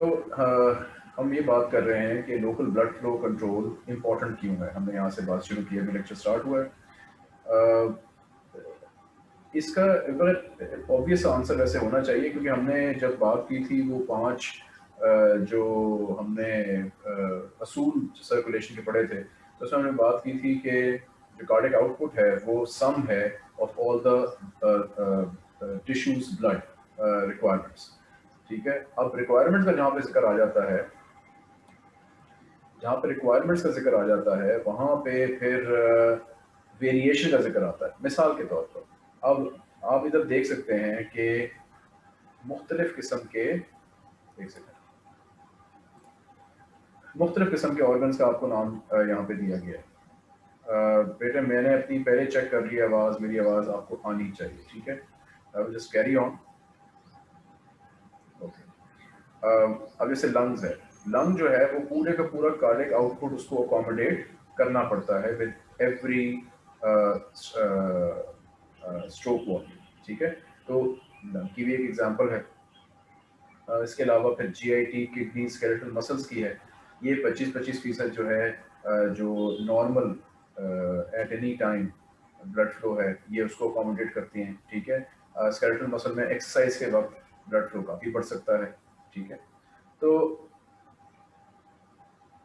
तो हम ये बात कर रहे हैं कि local blood flow control important क्यों है? हमने यहाँ से बात शुरू की अभी लेक्चर स्टार्ट हुआ है। इसका ऑब्वियस आंसर ऐसे होना चाहिए, क्योंकि हमने जब बात की थी वो पाँच जो हमने असूल सर्कुलेशन के पढ़े थे तो उसमें हमने बात की थी कि जो कार्डिक आउटपुट है वो सम है of all the tissues blood requirements ठीक है? अब रिक्वायरमेंट्स का जहाँ पे ज़िक्र आ जाता है, जहाँ पे रिक्वायरमेंट्स का ज़िक्र आ जाता है, वहाँ पे फिर वेरिएशन का ज़िक्र आता है, मिसाल के तौर पर। अब आप इधर देख सकते हैं कि मुख्तलिफ़ किस्म के, देख सकते हैं। मुख्तलिफ़ किस्म के ऑर्गन्स का आपको नाम यहाँ पे दिया गया है। बेटे, मैंने अपनी पहले चेक कर ली आवाज़, मेरी आवाज़ आपको आनी चाहिए, ठीक है? आई जस्ट कैरी ऑन अब जैसे लंग्स है। लंग जो है वो पूरे का पूरा कार्डिक आउटपुट उसको अकोमोडेट करना पड़ता है विद एवरी स्ट्रोक वॉल्यूम ठीक है? तो लंग की भी एक एग्जांपल है। Uh, इसके अलावा फिर जीआईटी किडनी स्केलेटल मसल्स की है। ये 25-25 फ़ीसद जो है uh, जो normal at any time blood flow है ये उसको अकोमोडेट करती हैं ठीक है? स्केलेटल uh, मसल में एक्सरसाइज के वक्त ब्लड फ्लो काफ़ी बढ़ सकता है। ठीक है? तो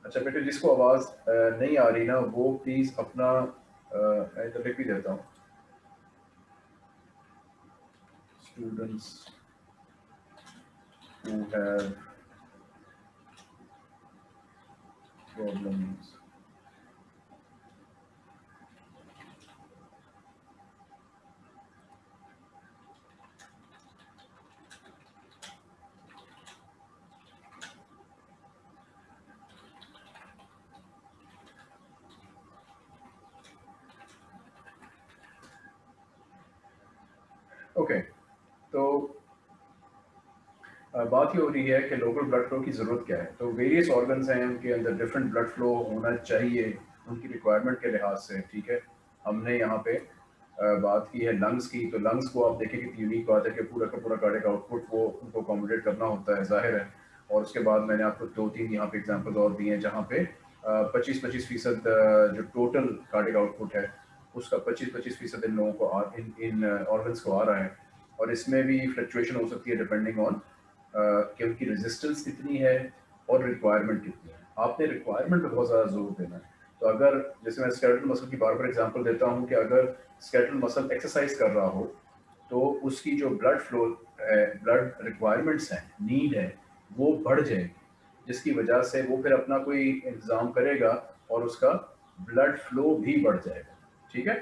अच्छा बेटे, जिसको आवाज़ नहीं आ रही ना, वो प्लीज़ अपना तो लिख भी देता हूँ। स्टूडेंट्स problems ओके तो बात ये हो रही है कि लोकल ब्लड फ्लो की ज़रूरत क्या है? तो वेरियस ऑर्गन्स हैं उनके अंदर डिफरेंट ब्लड फ्लो होना चाहिए उनकी रिक्वायरमेंट के लिहाज से ठीक है? हमने यहाँ पे बात की है लंग्स की तो लंग्स को आप देखें कि यूनिक बात है कि पूरा का पूरा कार्डिक आउटपुट वो उनको अकोमोडेट करना होता है ज़ाहिर है। और उसके बाद मैंने आपको दो तीन यहाँ पे एग्ज़ाम्पल और दिए हैं जहाँ पे पच्चीस पच्चीस फ़ीसद जो टोटल कार्डिक आउटपुट है उसका 25-25 फ़ीसद इन लोगों को आ, इन इन ऑर्गन्स को आ रहा है। और इसमें भी फ्लक्चुएशन हो सकती है डिपेंडिंग ऑन कि उनकी रेजिस्टेंस कितनी है और रिक्वायरमेंट कितनी है। आपने रिक्वायरमेंट पर बहुत ज़्यादा ज़ोर देना है। तो अगर, जैसे मैं स्केलेटल मसल की बार बार एग्जांपल देता हूँ कि अगर स्केलेटल मसल एक्सरसाइज कर रहा हो तो उसकी जो ब्लड फ्लो ब्लड रिक्वायरमेंट्स हैं नीड है, वो बढ़ जाएगी। जिसकी वजह से वो फिर अपना कोई इंतज़ाम करेगा और उसका ब्लड फ्लो भी बढ़ जाएगा। ठीक है?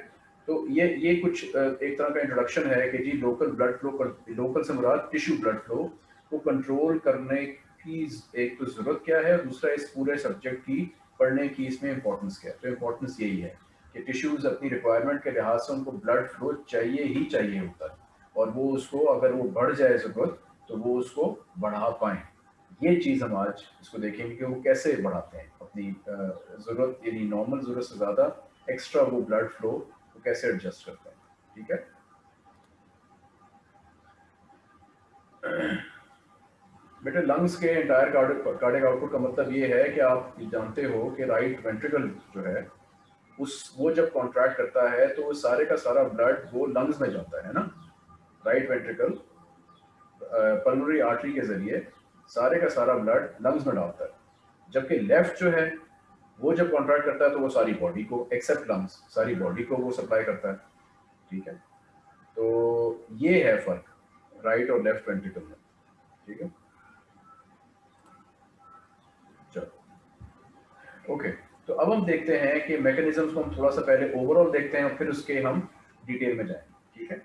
तो ये ये कुछ एक तरह का इंट्रोडक्शन है कि जी लोकल ब्लड फ्लो लोकल से मुराद टिश्यू ब्लड फ्लो को कंट्रोल करने की एक तो ज़रूरत क्या है? दूसरा, इस पूरे सब्जेक्ट की पढ़ने की इसमें इंपॉर्टेंस क्या है? तो इंपॉर्टेंस यही है कि टिश्यूज़ अपनी रिक्वायरमेंट के लिहाज से उनको ब्लड फ्लो चाहिए ही चाहिए होता है। और वो उसको, अगर वो बढ़ जाए ज़रूरत तो वो उसको बढ़ा पाएँ। ये चीज़ हम आज इसको देखेंगे कि वो कैसे बढ़ाते हैं। अपनी ज़रूरत, यानी नॉर्मल ज़रूरत से ज़्यादा एक्स्ट्रा वो ब्लड फ्लो को कैसे एडजस्ट करते हैं। ठीक है? बेटे लंग्स के एंटायर कार्डिक आउटपुट का मतलब ये है कि आप जानते हो कि राइट वेंट्रिकल जो है, उस, वो जब कॉन्ट्रैक्ट करता है तो वो सारे का सारा ब्लड वो लंग्स में जाता है ना? राइट वेंट्रिकल पल्मोनरी आर्टरी के ज़रिए सारे का सारा ब्लड लंग्स में डालता है। जबकि लेफ़्ट जो है, वो जब कॉन्ट्रैक्ट करता है तो वो सारी बॉडी को एक्सेप्ट लंग्स सारी बॉडी को वो सप्लाई करता है। ठीक है? तो ये है फ़र्क राइट और लेफ़्ट वेंट्रिकल में। ठीक है? ओके तो अब हम देखते हैं कि मैकेनिज्म्स को हम थोड़ा सा पहले ओवरऑल देखते हैं और फिर उसके हम डिटेल में जाएँ। ठीक है?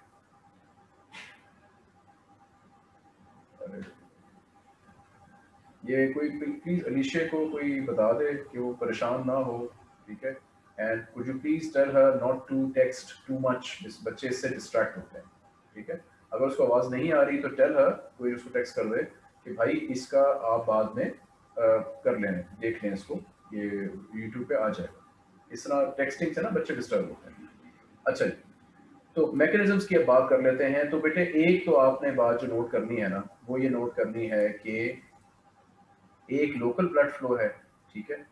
ये कोई प्लीज़ अलीशे को कोई बता दे कि वो परेशान ना हो ठीक है? And you please tell her not to text too much इस बच्चे इससे डिस्ट्रैक्ट होते हैं ठीक है? अगर उसको आवाज़ नहीं आ रही तो टेल हर कोई उसको टेक्स्ट कर दे कि भाई इसका आप बाद में आ, कर लें देख लें इसको। ये यूट्यूब पे आ जाएगा। इस तरह टेक्सटिंग से ना बच्चे डिस्टर्ब होते हैं। अच्छा तो मैकेनिज्म्स की अब बात कर लेते हैं। तो बेटे एक तो आपने बात जो नोट करनी है ना वो ये नोट करनी है कि एक लोकल ब्लड फ्लो है ठीक है?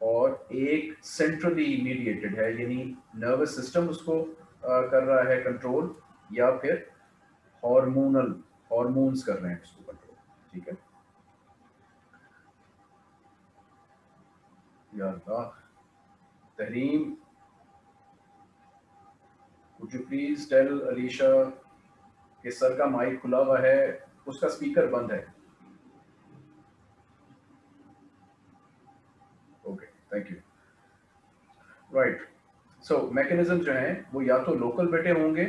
और एक सेंट्रली मीडिएटेड है यानी नर्वस सिस्टम उसको आ, कर रहा है कंट्रोल या फिर हार्मोनल हार्मोन्स कर रहे हैं उसको कंट्रोल ठीक है? Tehreem, Would you please tell Alicia कि सर का माइक खुला हुआ है, उसका स्पीकर बंद है। Okay thank you right so mechanism जो है, वो या तो लोकल बेटे होंगे,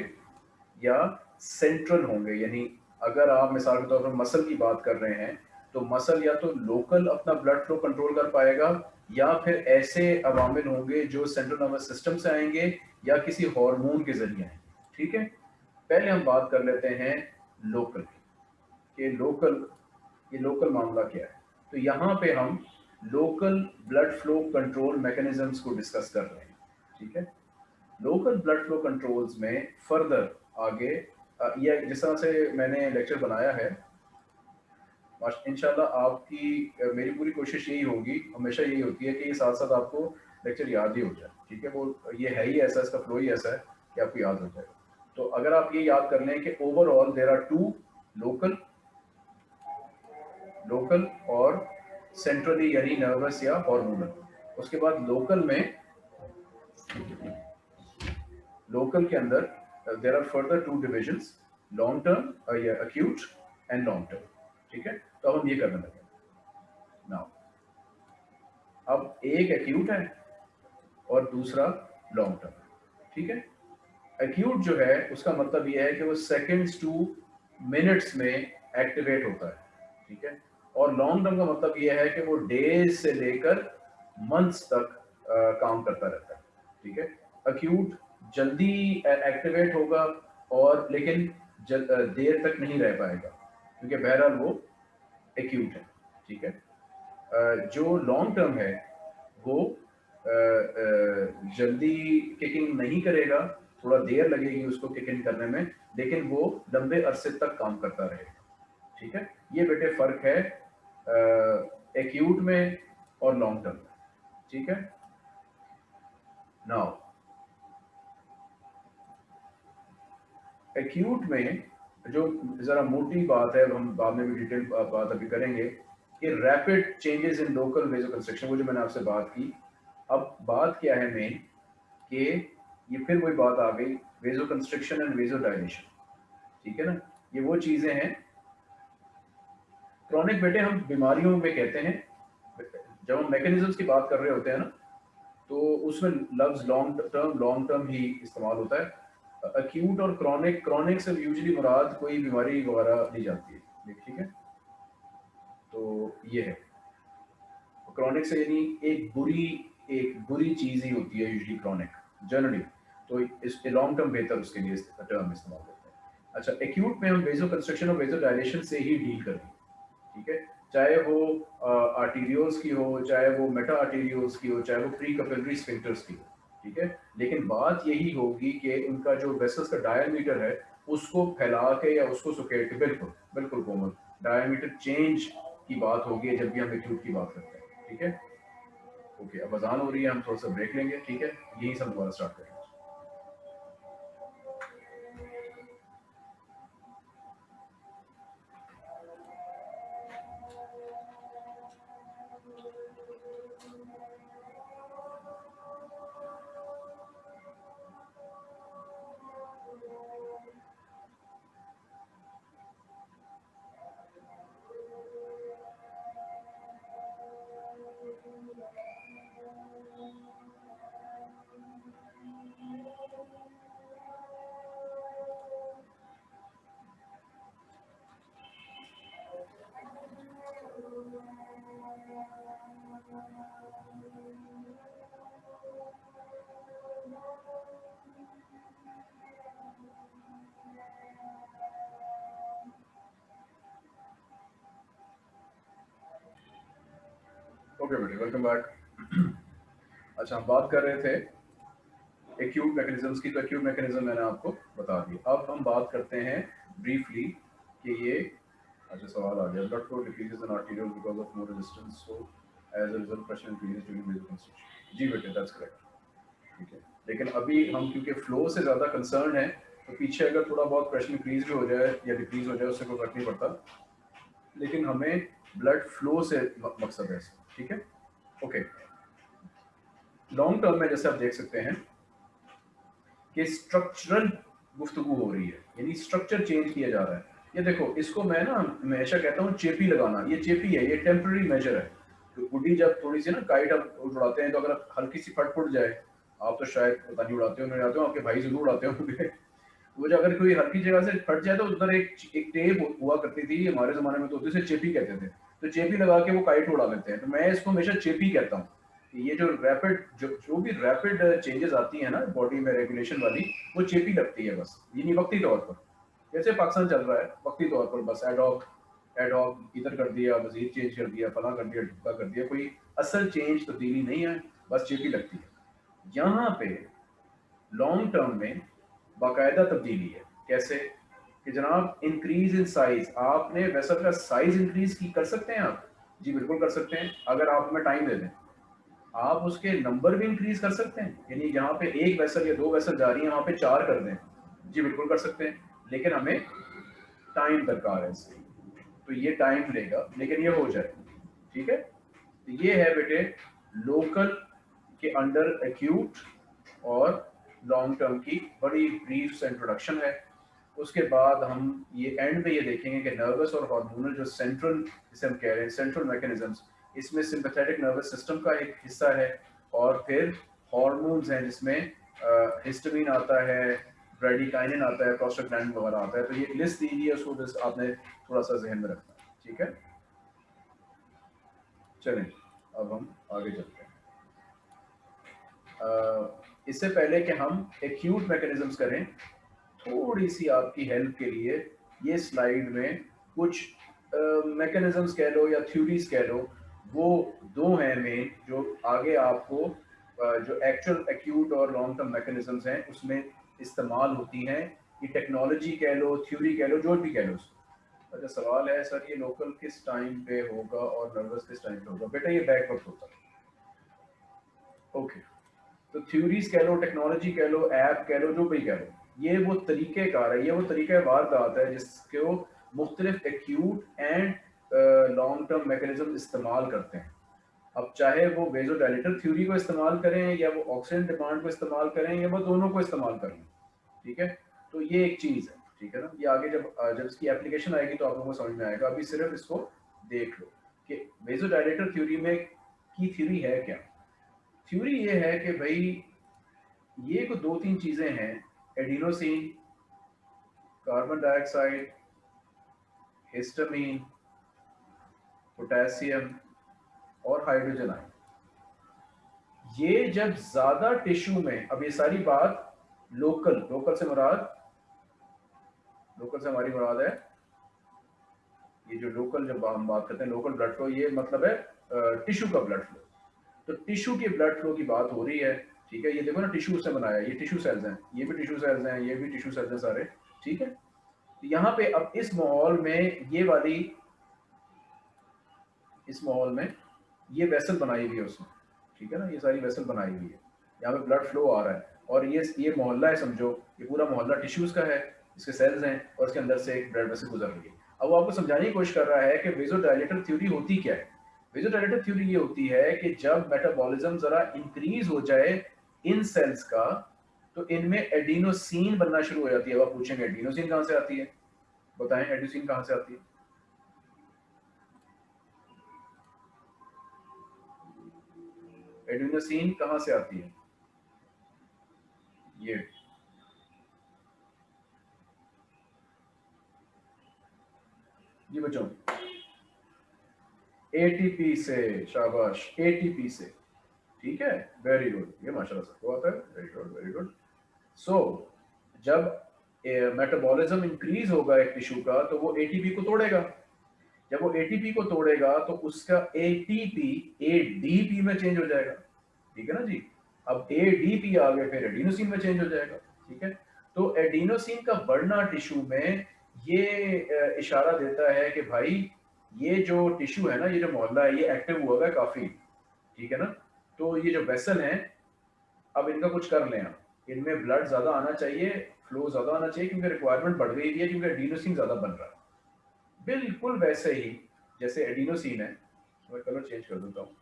या सेंट्रल होंगे, यानी अगर आप मिसाल के तौर पर मसल की बात कर रहे हैं तो मसल या तो लोकल अपना ब्लड फ्लो कंट्रोल कर पाएगा या फिर ऐसे अवामिल होंगे जो सेंट्रल नर्वस सिस्टम से आएँगे या किसी हार्मोन के ज़रिए आएँगे। ठीक है? पहले हम बात कर लेते हैं लोकल की। लोकल ये लोकल मामला क्या है? तो यहाँ पे हम local blood flow control mechanisms को डिस्कस कर रहे हैं। ठीक है? लोकल ब्लड फ्लो कंट्रोल्स में फर्दर आगे या जिस तरह से मैंने लेक्चर बनाया है इनशाला आपकी मेरी पूरी कोशिश यही होगी, हमेशा यही होती है कि ये साथ साथ आपको लेक्चर याद ही हो जाए, ठीक है? वो, ये है ही ऐसा, इसका फ्लो ही ऐसा है कि आपको याद हो जाएगा तो अगर आप ये याद कर लें कि overall there are two local local और सेंट्रली यानी नर्वस या हॉर्मोनल उसके बाद लोकल में लोकल के अंदर there are further two divisions long term acute and long term ठीक है? तो अब हम ये करने लगे। नाउ अब एक एक्यूट है और दूसरा लॉन्ग टर्म ठीक है? एक्यूट जो है, उसका मतलब यह है कि वो सेकेंड्स टू मिनट्स में एक्टिवेट होता है, ठीक है? और लॉन्ग टर्म का मतलब यह है कि वो डेज़ से लेकर मंथ्स तक काम करता रहता है, ठीक है? अक्यूट जल्दी एक्टिवेट होगा और लेकिन देर तक नहीं रह पाएगा। क्योंकि बहरहाल वो एक्यूट है, ठीक है? जो लॉन्ग टर्म है, वो जल्दी किकिंग नहीं करेगा, थोड़ा देर लगेगी उसको किकिंग करने में, लेकिन वो लंबे अरसे तक काम करता रहेगा, ठीक है? ये बेटे फ़र्क है एक्यूट में और लॉन्ग टर्म में, ठीक है? नाउ एक्यूट में जो ज़रा मोटी बात है, हम बाद में भी डिटेल बात अभी करेंगे कि rapid changes in local vasoconstriction वो जो मैंने आपसे बात की, अब बात क्या है मेन कि ये फिर वही बात आ गई vasoconstriction and vasodilation ठीक है ना? ये वो चीज़ें हैं। क्रॉनिक बेटे हम बीमारियों में कहते हैं, जब हम मैकेनिज्म्स की बात कर रहे होते हैं ना तो उसमें लफ्ज लॉन्ग टर्म लॉन्ग टर्म ही इस्तेमाल होता है। अक्यूट और क्रॉनिक क्रॉनिक से यूजली मुराद कोई बीमारी वगैरह ली जाती है। ठीक है? तो ये है। क्रॉनिक से यानी एक बुरी एक बुरी चीज़ ही होती है यूजली क्रॉनिक जनरली तो इस लॉन्ग टर्म बेहतर उसके लिए टर्म इस्तेमाल होता है। अच्छा एक्यूट में हम वेजो कंस्ट्रक्शन और वेजो डायलेशन से ही डील करेंगे ठीक है? चाहे वो आर्टीरियोस की हो, चाहे वो मेटा आर्टीरियोस की हो, चाहे वो प्री कपिलरी स्फिंक्टर्स की हो। ठीक है? लेकिन बात यही होगी कि उनका जो वेसल्स का डायमीटर है, उसको फैला के या उसको सुकेट के, बिल्कुल बिल्कुल कोमल। डायमीटर चेंज की बात होगी जब भी हम एक्यूट की बात करते हैं, ठीक है? ओके अब अजान हो रही है, हम थोड़ा सा ब्रेक लेंगे, ठीक है? यही सब दोबारा स्टार्ट करेंगे। ओके वेलकम बैक अच्छा हम बात कर रहे थे एक्यूट मैकेनिज्म्स की तो एक्यूट मैकेनिज्म मैंने आपको बता दी। अब हम बात करते हैं ब्रीफली कि ये अच्छा सवाल आ गया। Blood flow decreases in arterial because of more resistance so as a result pressure increases during vasoconstriction जी बेटे दैट्स करेक्ट ठीक है? लेकिन अभी हम, क्योंकि फ्लो से ज़्यादा कंसर्न है तो पीछे अगर थोड़ा बहुत प्रेशर इंक्रीज भी हो जाए या डिक्रीज हो जाए, उससे कोई फ़र्क नहीं पड़ता। लेकिन हमें ब्लड फ्लो से मकसद है ठीक है? ओके लॉन्ग टर्म में जैसे आप देख सकते हैं कि स्ट्रक्चरल गुफ्तु हो रही है, यानी स्ट्रक्चर चेंज किया जा रहा है। ये देखो, इसको मैं ना हमेशा कहता हूँ चेपी लगाना। ये चेपी है, ये टेम्प्रेरी मेजर है। तो गुड्डी जब थोड़ी सी ना काइट आप उड़ाते हैं तो अगर हल्की सी फट फुट जाए, आप तो शायद पता नहीं उड़ाते हो नहीं उड़ाते हो आपके भाई ज़रूर उड़ाते होंगे। वो जो अगर कोई हल्की जगह से फट जाए तो उधर एक एक टेप हुआ करती थी, हमारे जमाने में तो उसे चेपी कहते थे। तो चेपी लगा के वो काइट उड़ा लेते हैं। तो मैं इसको हमेशा चेपी कहता हूँ। ये जो रैपिड जो जो भी रैपिड चेंजेस आती है ना बॉडी में रेगुलेशन वाली, वो चेपी लगती है बस। ये नहीं वक्ती तौर पर। जैसे पाकिस्तान चल रहा है वक्ती तौर पर बस। एडॉक एडॉक इधर कर दिया, वज़ीर चेंज कर दिया, फला कर दिया ढुका कर दिया। कोई असल चेंज तब्दीली नहीं है, बस चेपी लगती है। यहाँ पे लॉन्ग टर्म में बाकायदा तब्दीली है। कैसे? कि जनाब इंक्रीज इन साइज़ आपने वेसल का साइज़ इंक्रीज की कर सकते हैं आप? जी, बिल्कुल कर सकते हैं, अगर आप हमें टाइम दे दें। आप उसके नंबर भी इंक्रीज कर सकते हैं, यानी जहाँ पे एक वैसल या दो वेसल जा रही है वहाँ पे चार कर दें। जी, बिल्कुल कर सकते हैं, लेकिन हमें टाइम दरकार है इससे तो ये टाइम लेगा लेकिन ये हो जाए, ठीक है? तो ये है बेटे लोकल के अंडर एक्यूट और लॉन्ग टर्म की बड़ी ब्रीफ इंट्रोडक्शन है। उसके बाद हम ये एंड में ये देखेंगे कि नर्वस और हार्मोनल जो सेंट्रल जिसे हम कह रहे हैं सेंट्रल मैकेनिज्म्स इसमें सिंपथेटिक नर्वस सिस्टम का एक हिस्सा है और फिर हार्मोन्स हैं जिसमें हिस्टामिन आता है ब्रेडिकाइनिन आता है प्रोस्टाग्लैंडिन वगैरह आता है। तो ये लिस्ट दी है, उसको बस आपने थोड़ा सा जहन में रखना है, ठीक है? चलें, अब हम आगे चलते हैं। इससे पहले कि हम एक्यूट मैकेनिज्म्स करें थोड़ी सी आपकी हेल्प के लिए ये स्लाइड में कुछ मैकेनिज्म्स कह लो या थ्योरीज कह लो वो दो हैं मेन जो आगे आपको uh, जो एक्चुअल एक्यूट और लॉन्ग टर्म मैकेनिज्म्स हैं उसमें इस्तेमाल होती हैं। ये टेक्नोलॉजी कह लो थ्योरी कह लो जो भी कह लो अच्छा सवाल है सर ये लोकल किस टाइम पे होगा और नर्वस किस टाइम पे होगा? बेटा ये बैकवर्ड होता है। ओके. तो थ्योरीज कह लो टेक्नोलॉजी कह लो ऐप कह लो जो भी कह लो। ये वो तरीके कार है, ये वो तरीका वारदात है जिसको मुख्तलिफ़ acute and long term mechanism इस्तेमाल करते हैं। अब चाहे वो वेजोडाइलेटर थ्योरी को इस्तेमाल करें या वो ऑक्सीजन डिमांड को इस्तेमाल करें या वो दोनों को इस्तेमाल करें, ठीक है? तो ये एक चीज़ है, ठीक है ना? ये आगे जब जब इसकी एप्लीकेशन आएगी तो आप लोगों को समझ में आएगा। अभी सिर्फ़ इसको देख लो कि वेजोडाइलेटर थ्योरी में की थ्योरी है क्या? थ्योरी ये है कि भाई, ये को दो तीन चीज़ें हैं adenosine carbon dioxide histamine potassium और हाइड्रोजन आयन ये जब ज़्यादा टिश्यू में, अब ये सारी बात लोकल लोकल से मुराद लोकल से हमारी मुराद है। ये जो लोकल जब हम बात करते हैं लोकल ब्लड फ्लो ये मतलब है टिश्यू का ब्लड फ्लो तो टिश्यू के ब्लड फ्लो की बात हो रही है ठीक है? ये देखो ना टिश्यू से बनाया, ये टिश्यू सेल्स हैं, ये भी टिश्यू सेल्स हैं, ये भी टिश्यू सेल्स हैं सारे, ठीक है? तो यहाँ पे अब इस माहौल में ये वाली, इस माहौल में ये वेसल बनाई हुई है उसमें ठीक है ना? ये सारी वेसल बनाई हुई है। यहाँ पे ब्लड फ्लो आ रहा है। और ये ये मोहल्ला है, समझो, ये पूरा मोहल्ला टिश्यूज का है, इसके सेल्स हैं, और इसके अंदर से एक ब्लड वेसल गुजर रही है। अब वो आपको समझाने की कोशिश कर रहा है कि वेजो डायलेटर थ्योरी होती क्या है? वेजोडाइलेटिव थ्योरी ये होती है कि जब मेटाबॉलिज्म जरा इंक्रीज हो जाए इन सेल्स का तो इनमें एडिनोसिन बनना शुरू हो जाती है। अब आप पूछेंगे एडिनोसिन कहाँ से आती है? बताएँ एडिनोसिन कहाँ से आती है? एडिनोसिन कहाँ से आती है? ये। ये बच्चों। एटीपी से, शाबाश एटीपी से। ठीक है? वेरी गुड ये माशाल्लाह सबको आता है? Very good very good so जब मेटाबॉलिज्म इंक्रीज होगा एक टिश्यू का तो वो एटीपी को तोड़ेगा। जब वो एटीपी को तोड़ेगा तो उसका एटीपी एडीपी में चेंज हो जाएगा। ठीक है ना जी? अब एडीपी आगे फिर एडिनोसिन में चेंज हो जाएगा। ठीक है? तो एडिनोसिन का बढ़ना टिश्यू में ये इशारा देता है कि भाई, ये जो टिश्यू है ना, ये जो मोहल्ला है, ये एक्टिव हुआ है काफ़ी। ठीक है ना? तो ये जो वेसल हैं, अब इनका कुछ कर लें आप। इनमें ब्लड ज़्यादा आना चाहिए फ्लो ज़्यादा आना चाहिए, क्योंकि रिक्वायरमेंट बढ़ गई है, क्योंकि एडिनोसिन ज़्यादा बन रहा है। बिल्कुल वैसे ही, जैसे एडिनोसिन है मैं कलर चेंज कर देता हूँ।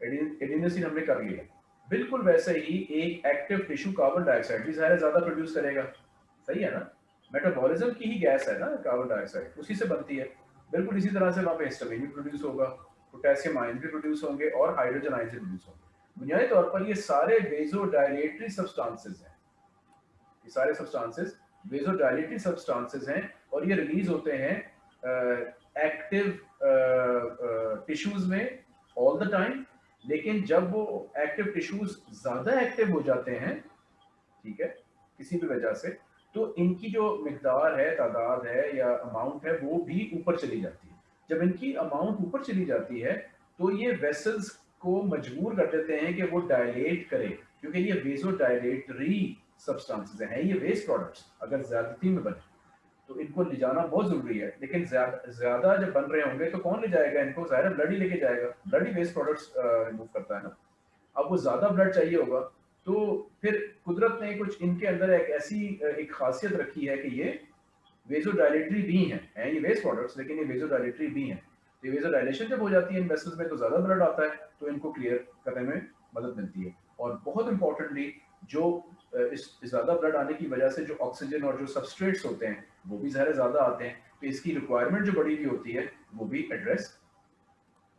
एडिनोसिन हमने कर लिया। बिल्कुल वैसे ही एक एक्टिव टिश्यू कार्बन डाइऑक्साइड भी ज़्यादा प्रोड्यूस करेगा। सही है ना? मेटाबॉलिज्म की ही गैस है ना कार्बन डाइऑक्साइड उसी से बनती है। बिल्कुल इसी तरह से वहाँ पे हिस्टामिन भी प्रोड्यूस होगा। पोटेशियम आयन भी प्रोड्यूस होंगे और हाइड्रोजन आयन प्रोड्यूस होंगे। बुनियादी तौर पर ये सारे वेजोडाइलेटरी सब्सटेंसेस हैं। ये सारे सब्सटेंसेस वेजोडाइलेटरी सब्सटेंसेस हैं और ये रिलीज़ होते हैं एक्टिव टिश्यूज में ऑल द टाइम लेकिन जब वो एक्टिव टिश्यूज ज़्यादा एक्टिव हो जाते हैं, ठीक है, किसी भी वजह से तो इनकी जो मकदार है, तादाद है या अमाउंट है, वो भी ऊपर चली जाती है। जब इनकी अमाउंट ऊपर चली जाती है तो ये वेसल्स को मजबूर कर देते हैं कि वो डायलेट करें, क्योंकि ये वेजो डायलेटरी सब्सटेंसेस हैं, ये वेस्ट प्रोडक्ट्स अगर ज्यादती में बने। तो इनको ले जाना बहुत ज़रूरी है, लेकिन ज़्यादा जब बन रहे होंगे तो कौन ले जाएगा इनको? ज़ाहिर ब्लड ही लेके जाएगा। ब्लड ही वेस्ट प्रोडक्ट्स रिमूव करता है ना। अब वो ज़्यादा ब्लड चाहिए होगा तो फिर कुदरत ने कुछ इनके अंदर एक ऐसी एक खासियत रखी है कि ये वेजो डायलेटरी भी हैं, है ये वेस्ट प्रोडक्ट्स लेकिन ये वेजो डायलेटरी भी हैं। तो ये वेजो डायलेशन जब हो जाती है इन वेसल्स में तो ज़्यादा ब्लड आता है तो इनको क्लियर करने में मदद मिलती है। और बहुत इंपॉर्टेंटली जो इस ज़्यादा ब्लड आने की वजह से जो ऑक्सीजन और जो सबस्ट्रेट्स होते हैं, वो भी ज़्यादा ज़्यादा आते हैं तो इसकी रिक्वायरमेंट जो बड़ी हुई होती है, वो भी एड्रेस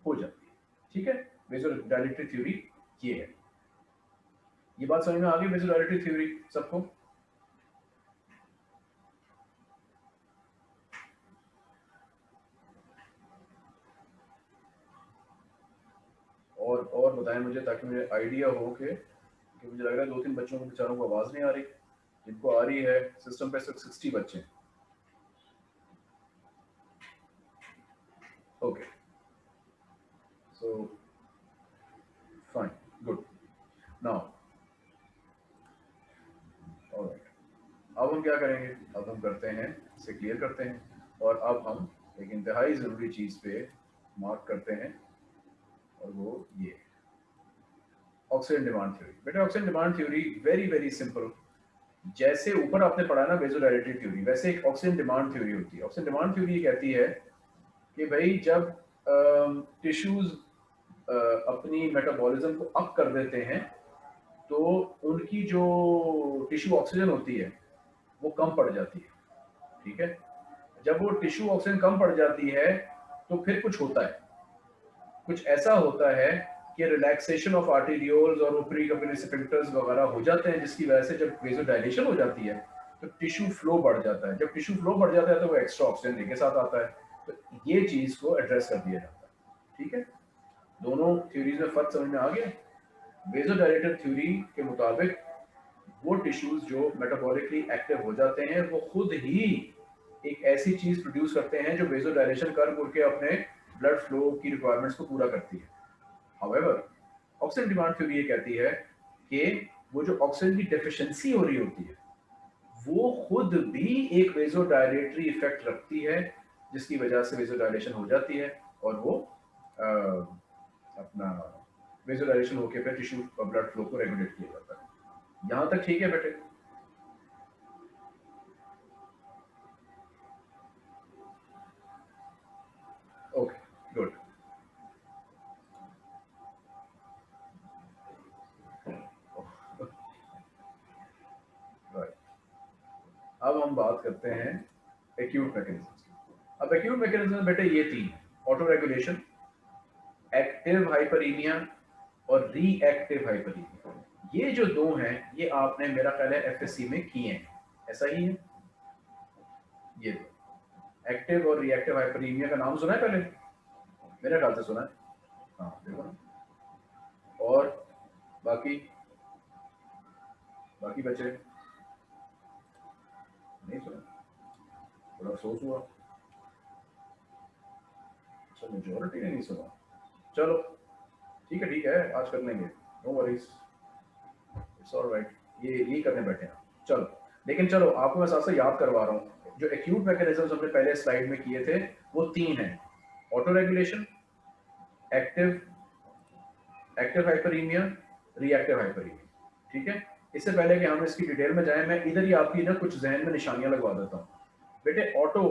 हो जाती है। ठीक है? वेजो डायलेटरी थ्योरी ये है। ये बात समझ में आ गई वेजोडाइलेटरी थ्योरी सबको? और और बताएँ मुझे ताकि मुझे आइडिया हो कि कि मुझे लग रहा है दो तीन बच्चों को, बेचारों को आवाज़ नहीं आ रही। जिनको आ रही है सिस्टम पे सिर्फ़ सिक्सटी बच्चे। Okay so fine good now अब हम क्या करेंगे? अब हम करते हैं, इसे क्लियर करते हैं। और अब हम एक इंतहाई ज़रूरी चीज़ पे मार्क करते हैं। और वो ये ऑक्सीजन डिमांड थ्योरी बेटा oxygen demand theory very very simple जैसे ऊपर आपने पढ़ा ना वेजोडाइलेटरी थ्योरी वैसे एक ऑक्सीजन डिमांड थ्योरी होती है। ऑक्सीजन डिमांड थ्योरी कहती है कि भाई जब टिश्यूज अपनी मेटाबॉलिज्म को अप कर देते हैं तो उनकी जो टिश्यू ऑक्सीजन होती है, वो कम पड़ जाती है। ठीक है? जब वो टिश्यू ऑक्सीजन कम पड़ जाती है तो फिर कुछ होता है। कुछ ऐसा होता है कि रिलैक्सेशन ऑफ़ आर्टेरियोल्स और ऊपरी स्पिंक्टर्स वगैरह हो जाते हैं, जिसकी वजह से जब वेजो डायलेशन हो जाती है तो टिश्यू फ्लो बढ़ जाता है। जब टिश्यू फ्लो बढ़ जाता है तो वो एक्स्ट्रा ऑक्सीजन के साथ आता है। तो ये चीज़ को एड्रेस कर दिया जाता है। ठीक है? दोनों थ्योरीज में फ़र्क समझ में आ गया? वेजोडाइलेटर थ्योरी के मुताबिक वो टिश्यूज जो मेटाबॉलिकली एक्टिव हो जाते हैं, वो खुद ही एक ऐसी चीज़ प्रोड्यूस करते हैं जो वेजोडाइलेशन कर करके अपने ब्लड फ्लो की रिक्वायरमेंट्स को पूरा करती है। हाउएवर ऑक्सीजन डिमांड थ्योरी ये कहती है कि वो जो ऑक्सीजन की डेफिशिएंसी हो रही होती है वो खुद भी एक वेजोडाइलेटरी इफ़ेक्ट रखती है जिसकी वजह से वेजोडाइलेशन हो जाती है और वो आ, अपना विजुअलाइजेशन होके फिर टिश्यू ब्लड फ्लो को रेगुलेट किया जाता है। यहाँ तक ठीक है बेटे? करते हैं एक्यूट मैकेनिज्म अब एक्यूट मैकेनिज्म बेटे ये तीन ऑटो रेगुलेशन एक्टिव हाइपरीमिया और रीएक्टिव हाइपरीमिया ये जो दो हैं, ये आपने मेरा ख्याल है एफएससी में किए हैं। ऐसा ही है? ये दो। एक्टिव और रिएक्टिव हाइपरीमिया का नाम सुना है पहले? मेरे ख्याल से सुना है। हाँ देखो ना। और बाकी? बाकी बच्चे नहीं सुना अफसोस हुआ अच्छा मेजोरिटी ने नहीं सुना चलो ठीक है ठीक है आज कर लेंगे no worries it's all right ये यही करने बैठे हैं चलो लेकिन चलो आपको मैं साथ याद करवा रहा हूँ जो एक्यूट मैकेनिज्म हमने पहले स्लाइड में किए थे वो तीन है autoregulation active active hyperaemia reactive hyperaemia ठीक है इससे पहले कि हम इसकी डिटेल में जाएँ, मैं इधर ही आपकी ना कुछ जहन में निशानियाँ लगवा देता हूँ। बेटे ऑटो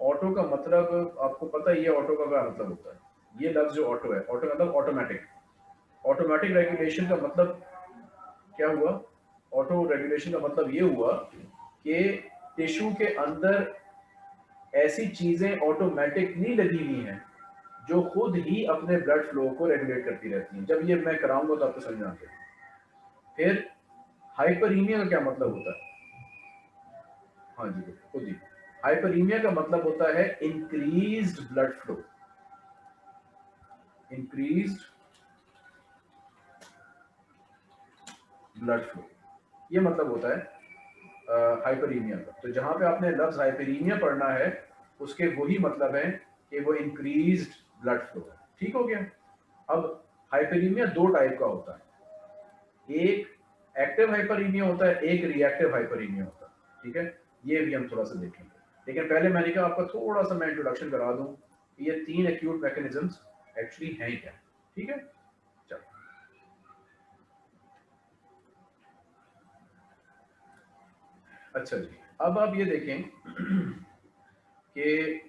ऑटो का मतलब आपको पता ही है ऑटो का क्या मतलब होता है? ये लफ्ज जो ऑटो है ऑटो का मतलब ऑटोमेटिक ऑटोमेटिक रेगुलेशन का मतलब क्या हुआ? ऑटो रेगुलेशन का मतलब ये हुआ कि टिश्यू के अंदर ऐसी चीज़ें ऑटोमेटिकली लगी हुई हैं, जो खुद ही अपने ब्लड फ्लो को रेगुलेट करती रहती हैं। जब ये मैं कराऊँगा तो आपको समझ आते फिर हाइपरीमिया का क्या मतलब होता है? हाँ जी खुद ही। हाइपरीमिया का मतलब होता है increased blood flow increased blood flow ये मतलब होता है हाइपरीमिया का। तो जहाँ पे आपने लफ्ज हाइपरीमिया पढ़ना है, उसके वही मतलब है कि वो इंक्रीज ब्लड फ्लो है। ठीक हो गया? अब हाइपरीमिया दो टाइप का होता है। एक एक्टिव हाइपरीमिया होता है, एक रिएक्टिव हाइपरीमिया होता है, ठीक है? ये भी हम थोड़ा सा देखेंगे। लेकिन पहले मैंने कहा आपका थोड़ा सा मैं इंट्रोडक्शन करा दूँ ये तीन एक्यूट मैकेनिज्म्स एक्चुअली हैं क्या, ठीक है? अच्छा जी, अब आप ये देखें कि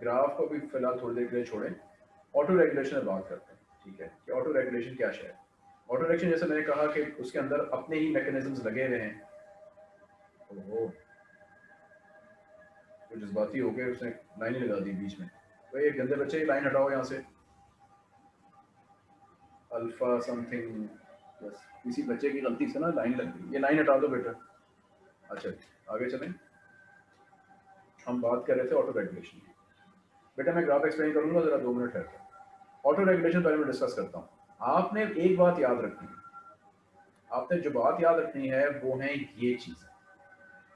ग्राफ को भी फ़िलहाल थोड़ी देर के लिए छोड़ें। ऑटो रेगुलेशन में बात करते हैं, ठीक है? कि ऑटो रेगुलेशन क्या है? ऑटो रेगुलेशन जैसे मैंने कहा कि उसके अंदर अपने ही मैकेनिज्म्स लगे हुए हैं। तो जज्बाती हो गए, उसने लाइन ही लगा दी बीच में। तो ये गंदे बच्चे लाइन हटाओ यहाँ से। अल्फ़ा समथिंग बस किसी बच्चे की गलती से ना लाइन लग गई। ये लाइन हटा दो बेटा। अच्छा आगे चलें। हम बात कर रहे थे ऑटो रेगुलेशन बेटा, मैं ग्राफ एक्सप्लेन करूँगा, जरा दो मिनट है। ऑटो रेगुलेशन पहले मैं डिस्कस करता हूँ। आपने एक बात याद रखनी है। आपने जो बात याद रखनी है, वो है ये चीज़।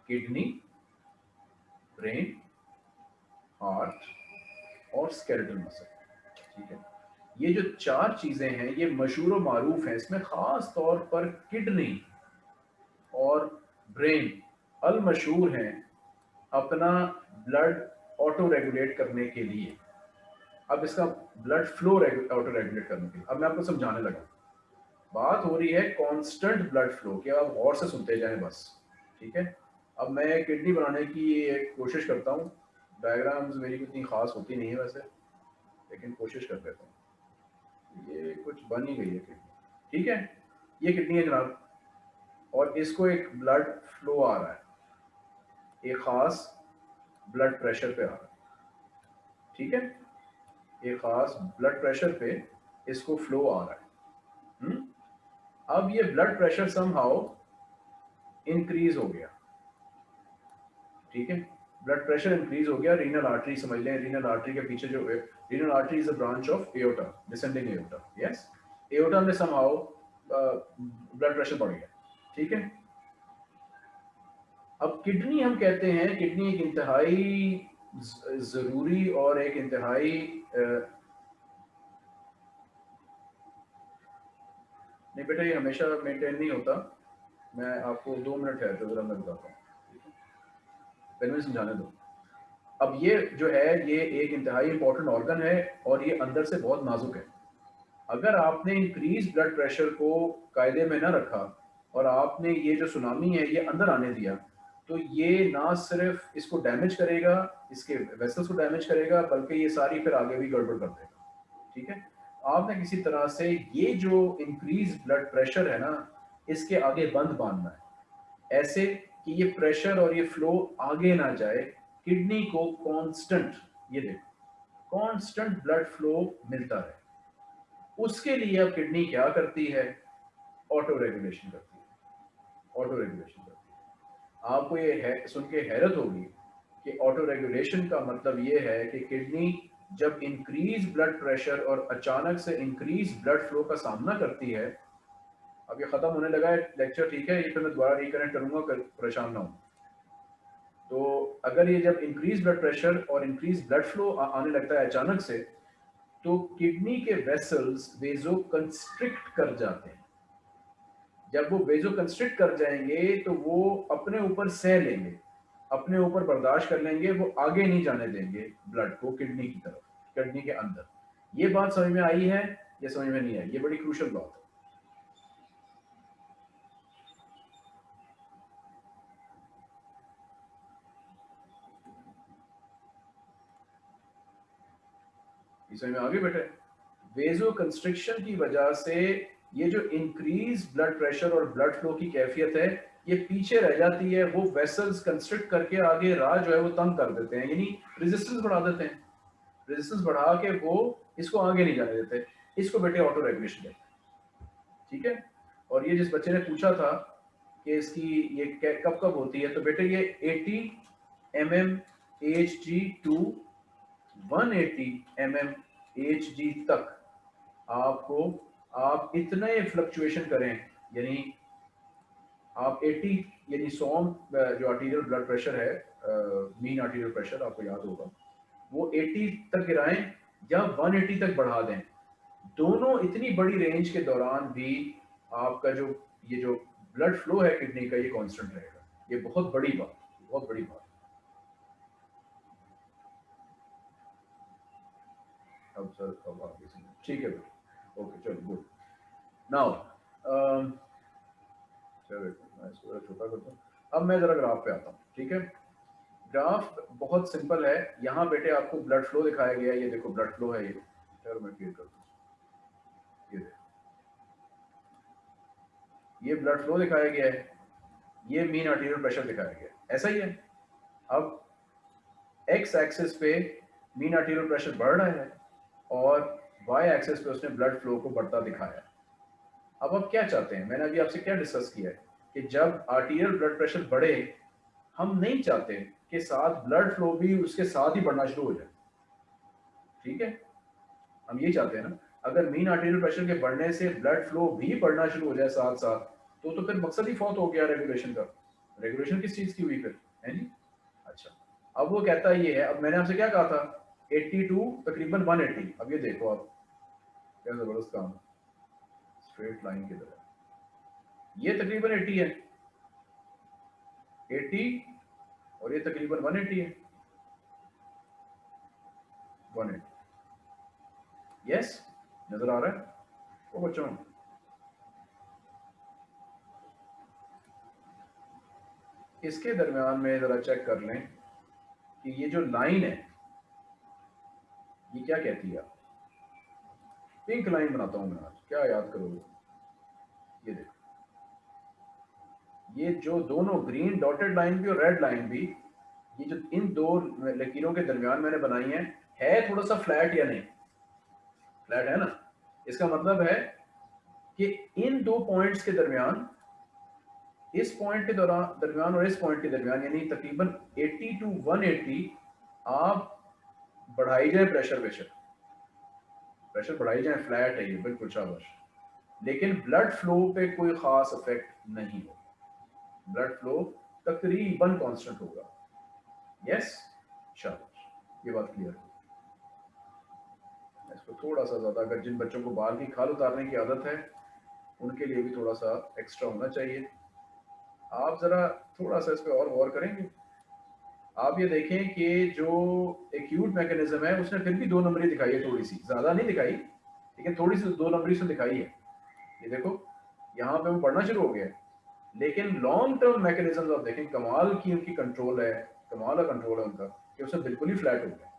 किडनी, ब्रेन, हार्ट और स्केलेटल मसल। ठीक है? ये जो चार चीज़ें हैं, ये मशहूर मारूफ हैं। इसमें खास तौर पर किडनी और ब्रेन अल मशहूर हैं अपना ब्लड ऑटो रेगुलेट करने के लिए। अब इसका ब्लड फ्लो ऑटो रेगुलेट करने के लिए। अब मैं आपको समझाने लगा बात हो रही है कांस्टेंट ब्लड फ्लो कि। आप और से सुनते जाएँ बस, ठीक है? अब मैं किडनी बनाने की एक कोशिश करता हूँ। डायग्राम्स मेरी इतनी खास होती नहीं है वैसे, लेकिन कोशिश कर देता हूँ। ये कुछ बन ही गई है किडनी ठीक है? ये किडनी है जनाब। और इसको एक ब्लड फ्लो आ रहा है। एक खास ब्लड प्रेशर पे आ रहा है। ठीक है? एक खास ब्लड प्रेशर पे इसको फ्लो आ रहा है। हुँ? हम्म? अब ये ब्लड प्रेशर समहाउ इंक्रीज हो गया। ठीक है? ब्लड प्रेशर इंक्रीज हो गया रीनल आर्टरी समझ लें। रीनल आर्टरी के पीछे जो renal artery is a branch of aorta descending aorta yes aorta में समहाउ ब्लड प्रेशर बढ़ गया। ठीक है? अब किडनी हम कहते हैं, किडनी एक इंतहाई ज़रूरी और एक इंतहाई नहीं बेटा, ये हमेशा मेंटेन नहीं होता। मैं आपको दो मिनट है तो ज़रा मैं बताता हूँ। पहले मुझे समझाने दो। अब ये जो है, ये एक इंतहाई इंपॉर्टेंट ऑर्गन है और ये अंदर से बहुत नाजुक है। अगर आपने इंक्रीज ब्लड प्रेशर को कायदे में ना रखा और आपने ये जो सुनामी है, ये अंदर आने दिया तो ये ना सिर्फ़ इसको डैमेज करेगा, इसके वेसल्स को डैमेज करेगा, बल्कि ये सारी फिर आगे भी गड़बड़ कर देगा। ठीक है? आपने किसी तरह से ये जो इंक्रीज ब्लड प्रेशर है ना, इसके आगे बंद बांधना है। ऐसे कि ये प्रेशर और ये फ्लो आगे ना जाए किडनी को कांस्टेंट ये देखो कांस्टेंट ब्लड फ्लो मिलता रहे। उसके लिए अब किडनी क्या करती है? ऑटो रेगुलेशन करती है। ऑटो रेगुलेशन आपको ये है, सुन के हैरत होगी कि ऑटो रेगुलेशन का मतलब ये है कि किडनी जब इंक्रीज ब्लड प्रेशर और अचानक से इंक्रीज ब्लड फ्लो का सामना करती है, अब ये ख़त्म होने लगा है लेक्चर ठीक है, ये फिर मैं दोबारा रिकनेक्ट करूँगा परेशान ना हो तो अगर ये जब इंक्रीज ब्लड प्रेशर और इंक्रीज ब्लड फ्लो आने लगता है अचानक से तो किडनी के वेसल्स वेजो कंस्ट्रिक्ट कर जाते हैं। जब वो बेजो कंस्ट्रिक्ट कर जाएँगे तो वो अपने ऊपर सह लेंगे, अपने ऊपर बर्दाश्त कर लेंगे, वो आगे नहीं जाने देंगे ब्लड को किडनी की तरफ़ किडनी के अंदर। ये बात समझ में आई है या समझ में नहीं आई? ये बड़ी क्रूशल बात है। समझ में आगे बेटे वेजो कंस्ट्रिक्शन की वजह से ये जो इंक्रीज ब्लड प्रेशर और ब्लड फ्लो की कैफियत है, ये पीछे रह जाती है, वो वेसल्स कंस्ट्रिक्ट करके आगे राह जो है वो तंग कर देते हैं, यानी रेजिस्टेंस बढ़ा देते हैं। रेजिस्टेंस बढ़ा के वो इसको आगे नहीं जाने देते, इसको बेटे ऑटो रेगुलेशन कहते हैं। ठीक है? और ये जिस बच्चे ने पूछा था कि इसकी ये कब कब होती है तो बेटे ये 80 M M H G to one eighty M M H G तक आपको आप इतने फ्लक्चुएशन करें, यानी आप 80 यानी सौ जो आर्टीरियल ब्लड प्रेशर है मीन आर्टीरियल प्रेशर आपको याद होगा, वो 80 तक गिराएँ या 180 तक बढ़ा दें। दोनों इतनी बड़ी रेंज के दौरान भी आपका जो, ये जो ब्लड फ्लो है किडनी का, ये कांस्टेंट रहेगा। ये बहुत बड़ी बात, बहुत बड़ी बात। अब सर ठीक है ओके चलो गुड नाउ चलो छोटा करता हूँ अब मैं जरा ग्राफ पे आता हूँ ठीक है? ग्राफ बहुत सिंपल है. यहाँ बेटे आपको ब्लड फ्लो दिखाया गया है. ये देखो ब्लड फ्लो है ये। चलो मैं क्लियर कर दूँ ये ये ब्लड फ्लो दिखाया गया है। ये मीन आर्टीरियल प्रेशर दिखाया गया है। ऐसा ही है। अब एक्स एक्सिस पे मीन आर्टीरियल प्रेशर बढ़ रहा है और वाई एक्सिस पे उसने ब्लड फ्लो को बढ़ता दिखाया। अब आप क्या चाहते हैं? मैंने अभी आपसे क्या डिस्कस किया है? कि जब आर्टीरियल ब्लड प्रेशर बढ़े, हम नहीं चाहते कि साथ ब्लड फ्लो भी उसके साथ ही बढ़ना शुरू हो जाए। ठीक है? हम ये चाहते हैं ना, अगर मीन आर्टीरियल प्रेशर के बढ़ने से ब्लड फ्लो भी बढ़ना शुरू हो जाए साथ साथ तो तो फिर मकसद ही फौत हो गया रेगुलेशन का। रेगुलेशन किस चीज़ की हुई फिर? है जी? अच्छा। अब वो कहता ये है, अब मैंने आपसे क्या कहा था? 82 तकरीबन 180 अब ये देखो आप। क्या ज़बरदस्त काम स्ट्रेट लाइन की तरह. ये तकरीबन 80 है. 80 और ये तकरीबन 180 है. 180 यस नज़र आ रहा है? वो बच्चों. इसके दरमियान में जरा चेक कर लें कि ये जो लाइन है, ये क्या कहती है? पिंक लाइन बनाता हूँ मैं आज क्या याद करोगे? ये देखो। ये जो दोनों ग्रीन डॉटेड लाइन भी और रेड लाइन भी, ये जो इन दो लकीरों के दरमियान मैंने बनाई है है थोड़ा सा फ्लैट या नहीं? फ्लैट है ना? इसका मतलब है कि इन दो पॉइंट्स के दरमियान, इस पॉइंट के दौरान दरमियान और इस पॉइंट के दरमियान, यानी तकरीबन 80 टू 180 आप बढ़ाई जाए प्रेशर प्रेशर प्रेशर बढ़ाई जाए फ्लैट है ये बिल्कुल शाबाश लेकिन ब्लड फ्लो पे कोई खास इफ़ेक्ट नहीं हो। ब्लड फ्लो तकरीबन कांस्टेंट होगा। यस शाबाश ये बात क्लियर है। इसको थोड़ा सा ज़्यादा, अगर जिन बच्चों को बाल की खाल उतारने की आदत है, उनके लिए भी थोड़ा सा एक्स्ट्रा होना चाहिए। आप ज़रा थोड़ा सा इस पर और गौर करेंगे। आप ये देखें कि जो एक्यूट मैकेनिज्म है, उसने फिर भी दो नंबरी दिखाई है थोड़ी सी ज़्यादा नहीं दिखाई लेकिन थोड़ी सी दो नंबरी से दिखाई है। ये देखो, यहाँ पे वो पढ़ना शुरू हो गया लेकिन लॉन्ग टर्म मैकेनिज्म आप देखें, कमाल की उनकी कंट्रोल है, कमाल का कंट्रोल है उनका, कि उसमें बिल्कुल ही फ्लैट हो गया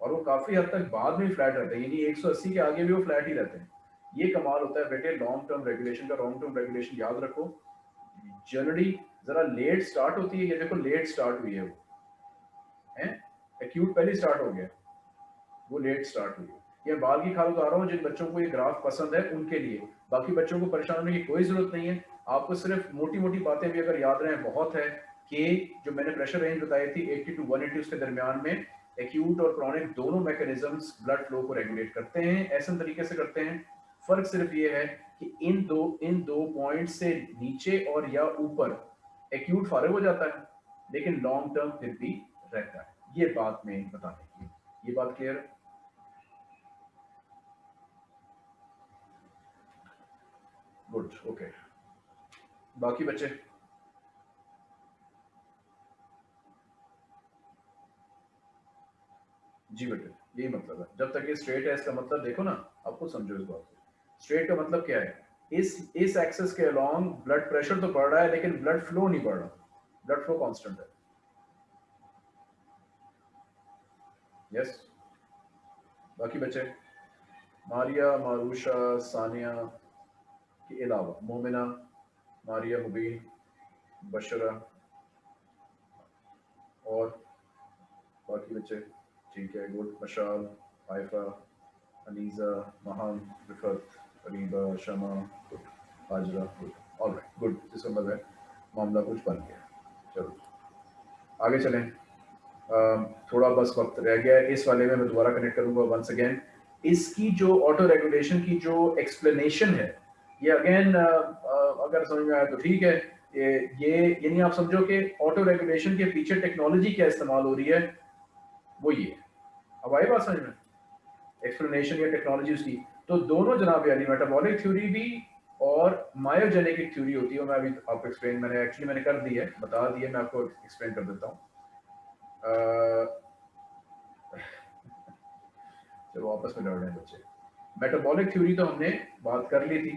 और वो काफ़ी हद तक बाद में फ्लैट रहते हैं, यानी 180 के आगे भी वो फ्लैट ही रहते हैं। ये कमाल होता है बेटे लॉन्ग टर्म रेगुलेशन का लॉन्ग टर्म रेगुलेशन याद रखो। जनरली जरा लेट स्टार्ट होती है, ये देखो लेट स्टार्ट हुई है वो। है एक्यूट पहले स्टार्ट हो गया। वो लेट स्टार्ट हुई। ये बाल की खाल उतार रहा हूँ, जिन बच्चों को ये ग्राफ पसंद है, उनके लिए। बाकी बच्चों को परेशान होने की कोई ज़रूरत नहीं है। आपको सिर्फ़ मोटी मोटी बातें भी अगर याद रहें, बहुत है कि जो मैंने प्रेशर रेंज बताई थी 80 टू 180 उसके दरमियान में एक्यूट और क्रॉनिक दोनों मैकेनिज्म्स ब्लड फ्लो को रेगुलेट करते हैं, ऐसे तरीके से करते हैं। फ़र्क सिर्फ़ ये है कि इन दो इन दो पॉइंट से नीचे और या ऊपर एक्यूट फारग हो जाता है, लेकिन लॉन्ग टर्म फिर भी रहता है। ये बात में बताने की, ये बात क्लियर है? गुड ओके बाकी बच्चे? जी बेटे, यही मतलब है। जब तक ये स्ट्रेट है, इसका मतलब देखो ना आपको समझो इस बात को। स्ट्रेट का मतलब क्या है? इस इस एक्सेस के अलोंग ब्लड प्रेशर तो बढ़ रहा है, लेकिन ब्लड फ्लो नहीं बढ़ रहा। ब्लड फ्लो कांस्टेंट है। यस बाकी बच्चे मारिया मारूशा सानिया के अलावा मोमिना, मारिया, मुबीन, बशरा और बाकी बच्चे ठीक है, good, Mashal Haifa Aneeza, Mahan Riffat Kareeba Shama, good, Hajra, good. All right good इसका मतलब है मामला कुछ बन गया। चलो, आगे चलें। थोड़ा बस वक्त रह गया है। इस वाले में मैं दोबारा कनेक्ट करूँगा वंस अगेन इसकी जो ऑटो रेगुलेशन की जो एक्सप्लेनेशन है, ये अगेन अगर समझ में आया तो ठीक है। ये ये, यानी आप समझो कि ऑटो रेगुलेशन के पीछे टेक्नोलॉजी क्या इस्तेमाल हो रही है, वो ये। अब आई बात समझ में? एक्सप्लेनेशन या टेक्नोलॉजी उसकी। तो दोनों जनाब यानी मेटाबॉलिक थ्योरी भी और मायोजेनिक एक थ्योरी होती है मैं अभी आपको एक्सप्लेन मैंने एक्चुअली मैंने कर दी है, बता दी है, मैं आपको एक्सप्लेन कर देता हूँ। चलो आपस में लड़ रहे हैं बच्चे। मेटाबॉलिक थ्योरी तो हमने बात कर ली थी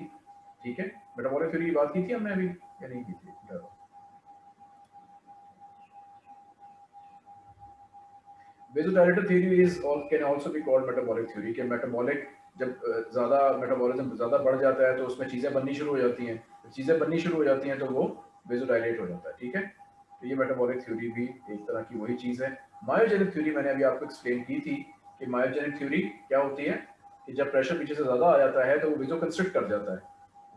ठीक है? मेटाबॉलिक थ्योरी की बात की थी हमने अभी? या नहीं की थी? Vasodilator theory is all, can also be called metabolic theory कि metabolic जब ज़्यादा मेटाबॉलिज्म ज़्यादा बढ़ जाता है तो उसमें चीज़ें बननी शुरू हो जाती हैं। चीज़ें बननी शुरू हो जाती हैं तो वो वेजोडाइलेट हो जाता है ठीक है? तो ये मेटाबॉलिक थ्योरी भी एक तरह की वही चीज़ है। मायोजेनिक थ्योरी मैंने अभी आपको एक्सप्लेन की थी कि मायोजेनिक थ्योरी क्या होती है? कि जब प्रेशर पीछे से ज़्यादा आ जाता है तो वो विजो कंस्ट्रिक्ट कर जाता है।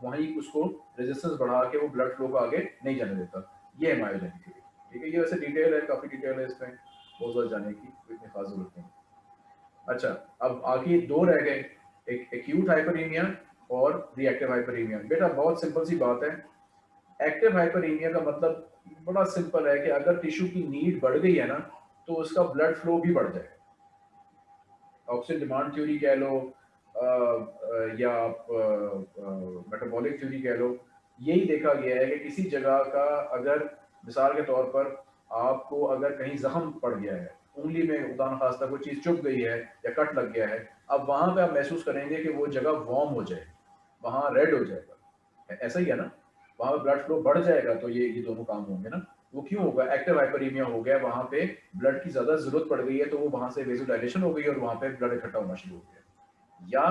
वहीं उसको रेजिस्टेंस बढ़ा के वो ब्लड फ्लो को आगे नहीं जाने देता। ये है मायोजेनिक थ्योरी ठीक है, ये वैसे डिटेल है, काफ़ी डिटेल है इसमें। बहुत ज़्यादा जाने की इतनी खास ज़रूरत नहीं अच्छा अब आगे दो रह गए। एक एक्यूट हाइपरीमिया और रिएक्टिव हाइपरीमिया बेटा, बहुत सिंपल सी बात है। एक्टिव हाइपरीमिया का मतलब बड़ा सिंपल है कि अगर टिश्यू की नीड बढ़ गई है ना तो उसका ब्लड फ्लो भी बढ़ जाए। ऑक्सीजन डिमांड थ्योरी कह लो या मेटाबॉलिक थ्योरी कह लो, यही देखा गया है कि किसी जगह का अगर, मिसाल के तौर पर आपको अगर कहीं जख्म पड़ गया है, उंगली में उदान खास्ता कोई चीज़ चुप गई है या कट लग गया है, अब वहाँ पे आप महसूस करेंगे कि वो जगह वार्म हो जाए वहाँ रेड हो जाएगा। ऐसा ही है ना? वहाँ पे ब्लड फ्लो बढ़ जाएगा तो ये ये दोनों काम होंगे ना? वो क्यों होगा? एक्टिव हाइपरीमिया हो गया, वहाँ पे ब्लड की ज़्यादा ज़रूरत पड़ गई है तो वो वहाँ से वेजोडाइलेशन हो गई और वहाँ पे ब्लड इकट्ठा होना शुरू हो गया। या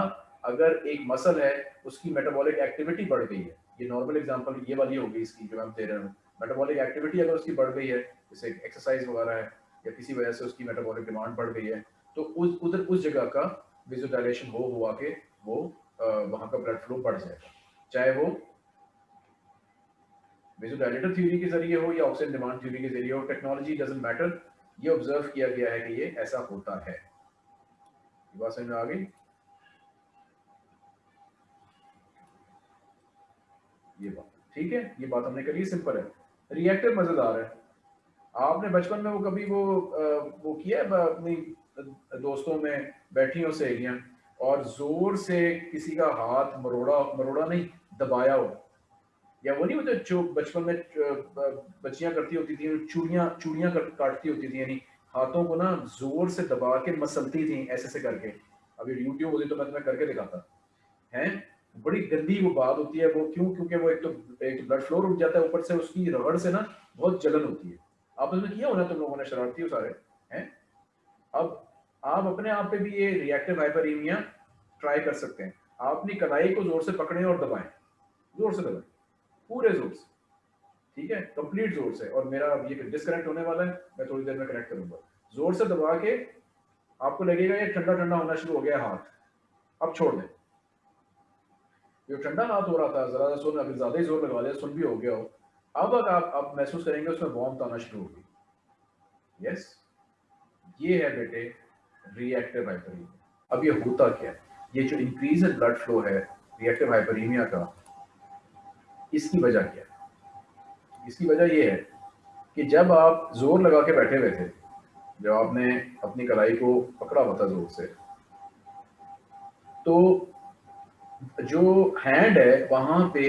अगर एक मसल है, उसकी मेटाबॉलिक एक्टिविटी बढ़ गई है, ये नॉर्मल एग्ज़ाम्पल ये वाली होगी इसकी जो मैं दे रहा हूँ। मेटाबॉलिक एक्टिविटी अगर उसकी बढ़ गई है, जैसे एक्सरसाइज वगैरह है या किसी वजह से उसकी मेटाबॉलिक डिमांड बढ़ गई है तो उस, उधर, उस जगह का विजुअलाइजेशन हो हुआ के वो वहाँ का ब्लड फ्लो बढ़ जाएगा। चाहे वो विजुअलाइटर थ्योरी के ज़रिए हो या ऑक्सीजन डिमांड थ्योरी के ज़रिए हो टेक्नोलॉजी डजेंट मैटर ये ऑब्ज़र्व किया गया है कि ये ऐसा होता है। बात समझ में आ गई? ये बात। ठीक है? ये बात हमने करी सिंपल है। रिएक्टिव मज़ेदार है। आपने बचपन में वो कभी वो वो किया है? अपनी दोस्तों में बैठी हो सहेलियाँ और ज़ोर से किसी का हाथ मरोड़ा मरोड़ा नहीं, दबाया हो। या वो नहीं होता जो बचपन में बच्चियाँ करती होती थी, चूड़ियाँ चूड़ियाँ काटती होती थी, यानी हाथों को ना ज़ोर से दबा के मसलती थी, ऐसे ऐसे करके। अभी यूट्यूब होती तो मैं तुम्हें करके दिखाता। है? बड़ी गंदी वो बात होती है, वो क्यों? क्योंकि वो एक तो एक तो ब्लड फ्लो रुक जाता है, ऊपर से उसकी रगड़ से ना बहुत जलन होती है। आपस में किया होना तुम लोगों ने, शरारती हो सारे? हैं? अब आप अपने आप पे भी ये रिएक्टिव हाइपरीमिया ट्राई कर सकते हैं। आप अपनी कलाई को ज़ोर से पकड़े और दबाएँ। ज़ोर से दबाएँ। पूरे ज़ोर से ठीक है? कंप्लीट ज़ोर से और मेरा अब ये डिस्कनेक्ट होने वाला है। मैं थोड़ी देर में कनेक्ट करूँगा। ज़ोर से दबा के आपको लगेगा ये ठंडा ठंडा होना शुरू हो गया हाथ। अब छोड़ दें। जो ठंडा हाथ हो रहा था, जरा सुन, अभी ज़्यादा ही ज़ोर लगा दिया सुन भी हो गया हो। अब अगर आप आप महसूस करेंगे उसमें वार्म आना शुरू होगी। यस ये है बेटे रिएक्टिव हाइपरीमिया अब ये होता क्या है? ये जो इंक्रीज इन ब्लड फ्लो है रिएक्टिव हाइपरीमिया का इसकी वजह क्या है? इसकी वजह ये है कि जब आप ज़ोर लगा के बैठे हुए थे, जब आपने अपनी कलाई को पकड़ा हुआ था ज़ोर से तो जो हैंड है, वहाँ पे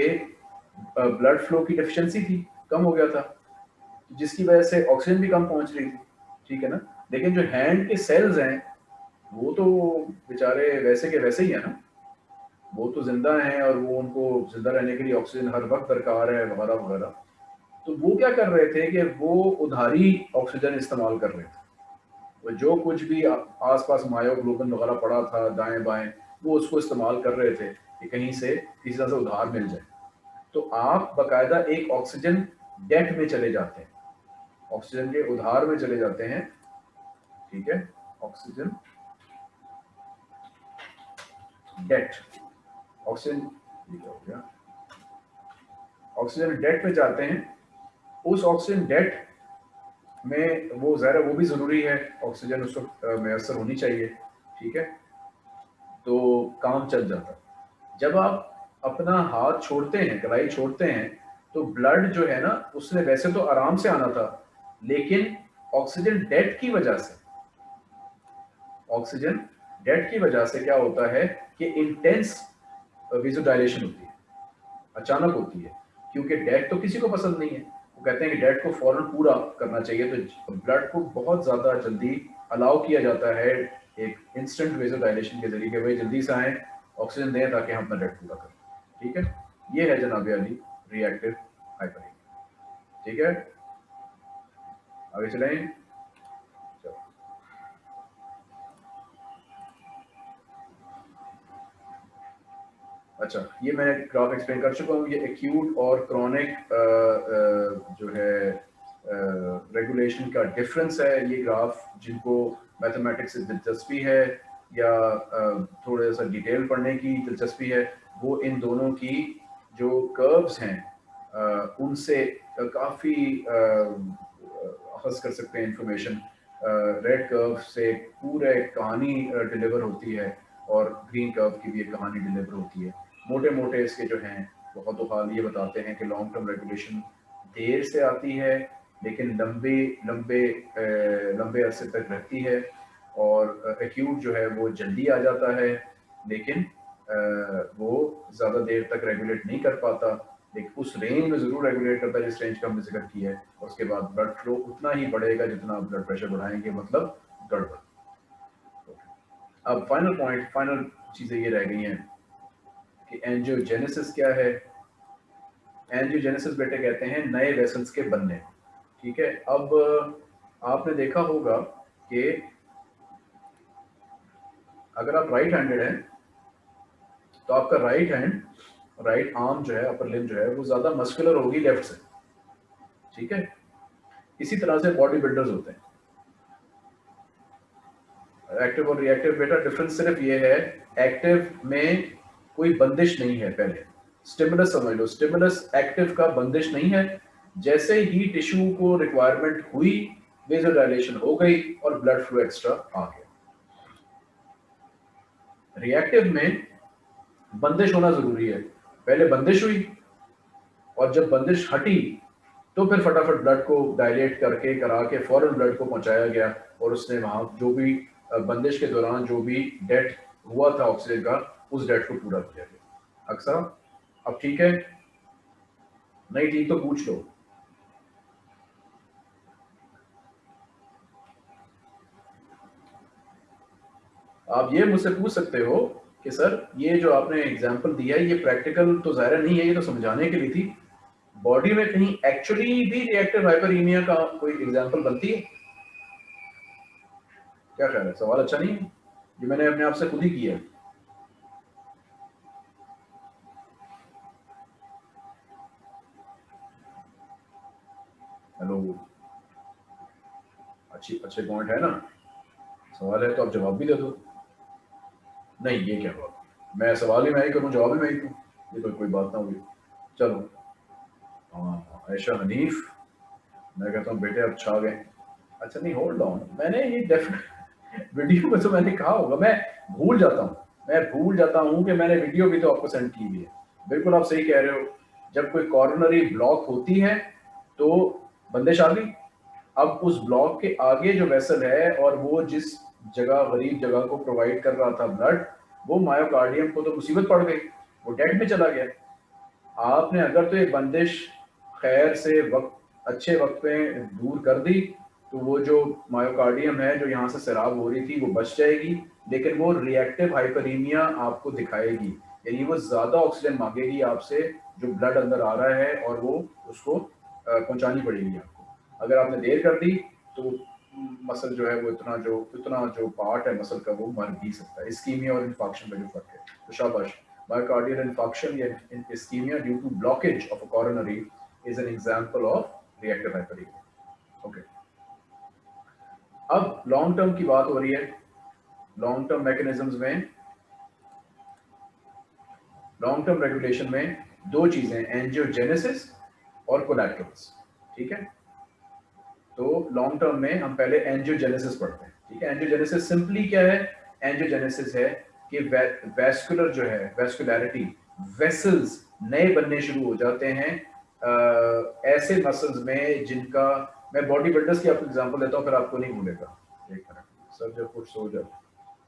ब्लड फ्लो की डिफिशियंसी थी, कम हो गया था, जिसकी वजह से ऑक्सीजन भी कम पहुँच रही थी, ठीक है ना? लेकिन जो हैंड के सेल्स हैं, वो तो बेचारे वैसे के वैसे ही है ना? वो तो ज़िंदा हैं और वो उनको ज़िंदा रहने के लिए ऑक्सीजन हर वक्त दरकार है, वगैरह वगैरह। तो वो क्या कर रहे थे कि वो उधारी ऑक्सीजन इस्तेमाल कर रहे थे। वो जो कुछ भी आसपास मायोग्लोबिन वगैरह पड़ा था, दाएँ बाएँ, वो उसको इस्तेमाल कर रहे थे कि कहीं से किसी तरह से उधार मिल जाए। तो आप बाकायदा एक ऑक्सीजन डेट में चले जाते हैं। ऑक्सीजन के उधार में चले जाते हैं। ठीक है? Oxygen debt. Oxygen oxygen debt में जाते हैं, उस ऑक्सीजन डेट में वो ज़ाहिर वो भी ज़रूरी है, ऑक्सीजन उस वक्त मैसर होनी चाहिए, ठीक है? तो काम चल जाता जब आप अपना हाथ छोड़ते हैं कलाई छोड़ते हैं तो ब्लड जो है ना, उसने वैसे तो आराम से आना था, लेकिन ऑक्सीजन डेट की वजह से, ऑक्सीजन डेट की वजह से क्या होता है कि इंटेंस विजुडाइलेशन होती है। अचानक होती है, क्योंकि डेट तो किसी को पसंद नहीं है। वो कहते हैं कि डेट को फ़ौरन पूरा करना चाहिए तो ब्लड को बहुत ज़्यादा जल्दी अलाउ किया जाता है एक इंस्टेंट वेजोडाइलेशन के ज़रिए भाई जल्दी से आए ऑक्सीजन दें ताकि हम अपना डेट पूरा करें। ठीक है? ये है जनाब अली रिएक्टिव हाइपर ठीक है? आगे चलें। अच्छा ये मैं ग्राफ एक्सप्लेन कर चुका हूँ। ये एक्यूट और क्रॉनिक जो है रेगुलेशन का डिफरेंस है। ये ग्राफ जिनको मैथमेटिक्स से दिलचस्पी है या थोड़ा सा डिटेल पढ़ने की दिलचस्पी है, वो इन दोनों की जो कर्व्स हैं उनसे काफ़ी अखज कर सकते हैं इंफॉर्मेशन रेड कर्व से पूरे कहानी डिलीवर होती है और ग्रीन कर्व की भी एक कहानी डिलीवर होती है। मोटे मोटे इसके जो हैं, बहुत हाल ये बताते हैं कि लॉन्ग टर्म रेगुलेशन देर से आती है, लेकिन लंबे लंबे लंबे अरसे तक रहती है और एक्यूट जो है वो जल्दी आ जाता है, लेकिन वो ज़्यादा देर तक रेगुलेट नहीं कर पाता। लेकिन उस रेंज में ज़रूर रेगुलेट करता है जिस रेंज का हमने ज़िक्र किया है, और उसके बाद ब्लड फ्लो उतना ही बढ़ेगा जितना ब्लड प्रेशर बढ़ाएँगे मतलब गड़बड़। अब फाइनल पॉइंट फाइनल चीज़ें ये रह गई हैं। कि एंजियोजेनेसिस क्या है? एंजियोजेनेसिस बेटे कहते हैं नए वेसल्स के बनने। ठीक है? अब आपने देखा होगा कि अगर आप राइट हैंडेड हैं तो आपका राइट हैंड राइट आर्म जो है अपर लिम जो है, वो ज़्यादा मस्कुलर होगी लेफ़्ट से। ठीक है? इसी तरह से बॉडी बिल्डर्स होते हैं। एक्टिव और रिएक्टिव बेटा डिफरेंस सिर्फ़ ये है एक्टिव में कोई बंदिश नहीं है पहले। स्टिमुलस समझ लो। स्टिमुलस एक्टिव का बंदिश नहीं है। जैसे ही टिश्यू को रिक्वायरमेंट हुई वेजोडाइलेशन हो गई और ब्लड फ्लो एक्स्ट्रा आ गया। रिएक्टिव में बंदिश होना ज़रूरी है। पहले बंदिश हुई और जब बंदिश हटी तो फिर फटाफट ब्लड को डायलेट करके, करा के फ़ौरन ब्लड को पहुँचाया गया और उसने वहाँ जो भी बंदिश के दौरान जो भी डेट हुआ था ऑक्सीजन का उस डेट को पूरा किया गया। अक्सर अब ठीक है? नहीं ठीक तो पूछ लो। आप ये मुझसे पूछ सकते हो कि सर, ये जो आपने एग्जांपल दिया है, ये प्रैक्टिकल तो ज़ाहिर नहीं है, ये तो समझाने के लिए थी। बॉडी में कहीं एक्चुअली भी रिएक्टिव हाइपरीमिया का कोई एग्जांपल बनती है? क्या ख्याल है? सवाल अच्छा नहीं है? ये मैंने अपने आप से खुद ही किया है। अच्छी, अच्छे पॉइंट है ना? सवाल है तो आप जवाब भी दे दो। नहीं, ये क्या बात मैं सवाल ही मैं ही करूँ, जवाब ही मैं ही दूँ ये तो कोई बात ना हुई चलो। हाँ ऐशा हनीफ, मैं कहता हूँ, बेटे, अब छा गए। अच्छा नहीं होल्ड ऑन मैंने ये डेफिनेट वीडियो में तो मैंने कहा होगा, मैं भूल जाता हूँ। मैं भूल जाता हूँ कि मैंने वीडियो भी तो आपको सेंड की हुई है। बिल्कुल आप सही कह रहे हो। जब कोई कॉर्नरी ब्लॉक होती है तो बंदिश आ गई अब उस ब्लॉक के आगे जो वेसल है और वो जिस जगह, गरीब जगह को प्रोवाइड कर रहा था ब्लड वो मायोकार्डियम को तो मुसीबत पड़ गई, वो डेड में चला गया। आपने अगर तो ये बंदिश खैर से वक्त, अच्छे वक्त पे दूर कर दी तो वो जो मायोकार्डियम है, जो यहाँ से शराब हो रही थी, वो बच जाएगी, लेकिन वो रिएक्टिव हाइपरीमिया आपको दिखाएगी। यानी वो ज़्यादा ऑक्सीजन मांगेगी आपसे, जो ब्लड अंदर आ रहा है और वो उसको पहुंचानी पड़ेगी आपको। अगर आपने देर कर दी तो मसल जो है वो इतना जो इतना जो पार्ट है मसल का, वो मर भी सकता है। स्कीमिया और इन्फॉक्शन का जो फ़र्क है। तो शाबाश। Myocardial infarction या ischemia due to blockage of a coronary is an example of reactive hyperemia. Okay. अब लॉन्ग टर्म की बात हो रही है। लॉन्ग टर्म मैकेनिज्म्स में लॉन्ग टर्म रेगुलेशन में दो चीज़ें एंजियोजेनेसिस और कोलैटरल्स ठीक है? तो लॉन्ग टर्म में हम पहले एंजियोजेनेसिस पढ़ते हैं ठीक है? एंजियोजेनेसिस सिंपली क्या है? एंजियोजेनेसिस है कि वेस्कुलर जो है वेस्कुलैरिटी वेसल्स नए बनने शुरू हो जाते हैं। आ, ऐसे मसल्स में जिनका मैं बॉडी बिल्डर्स की आपको एग्जांपल देता हूँ फिर आपको नहीं भूलेगा। एक मिनट सर जब कुछ सो जाता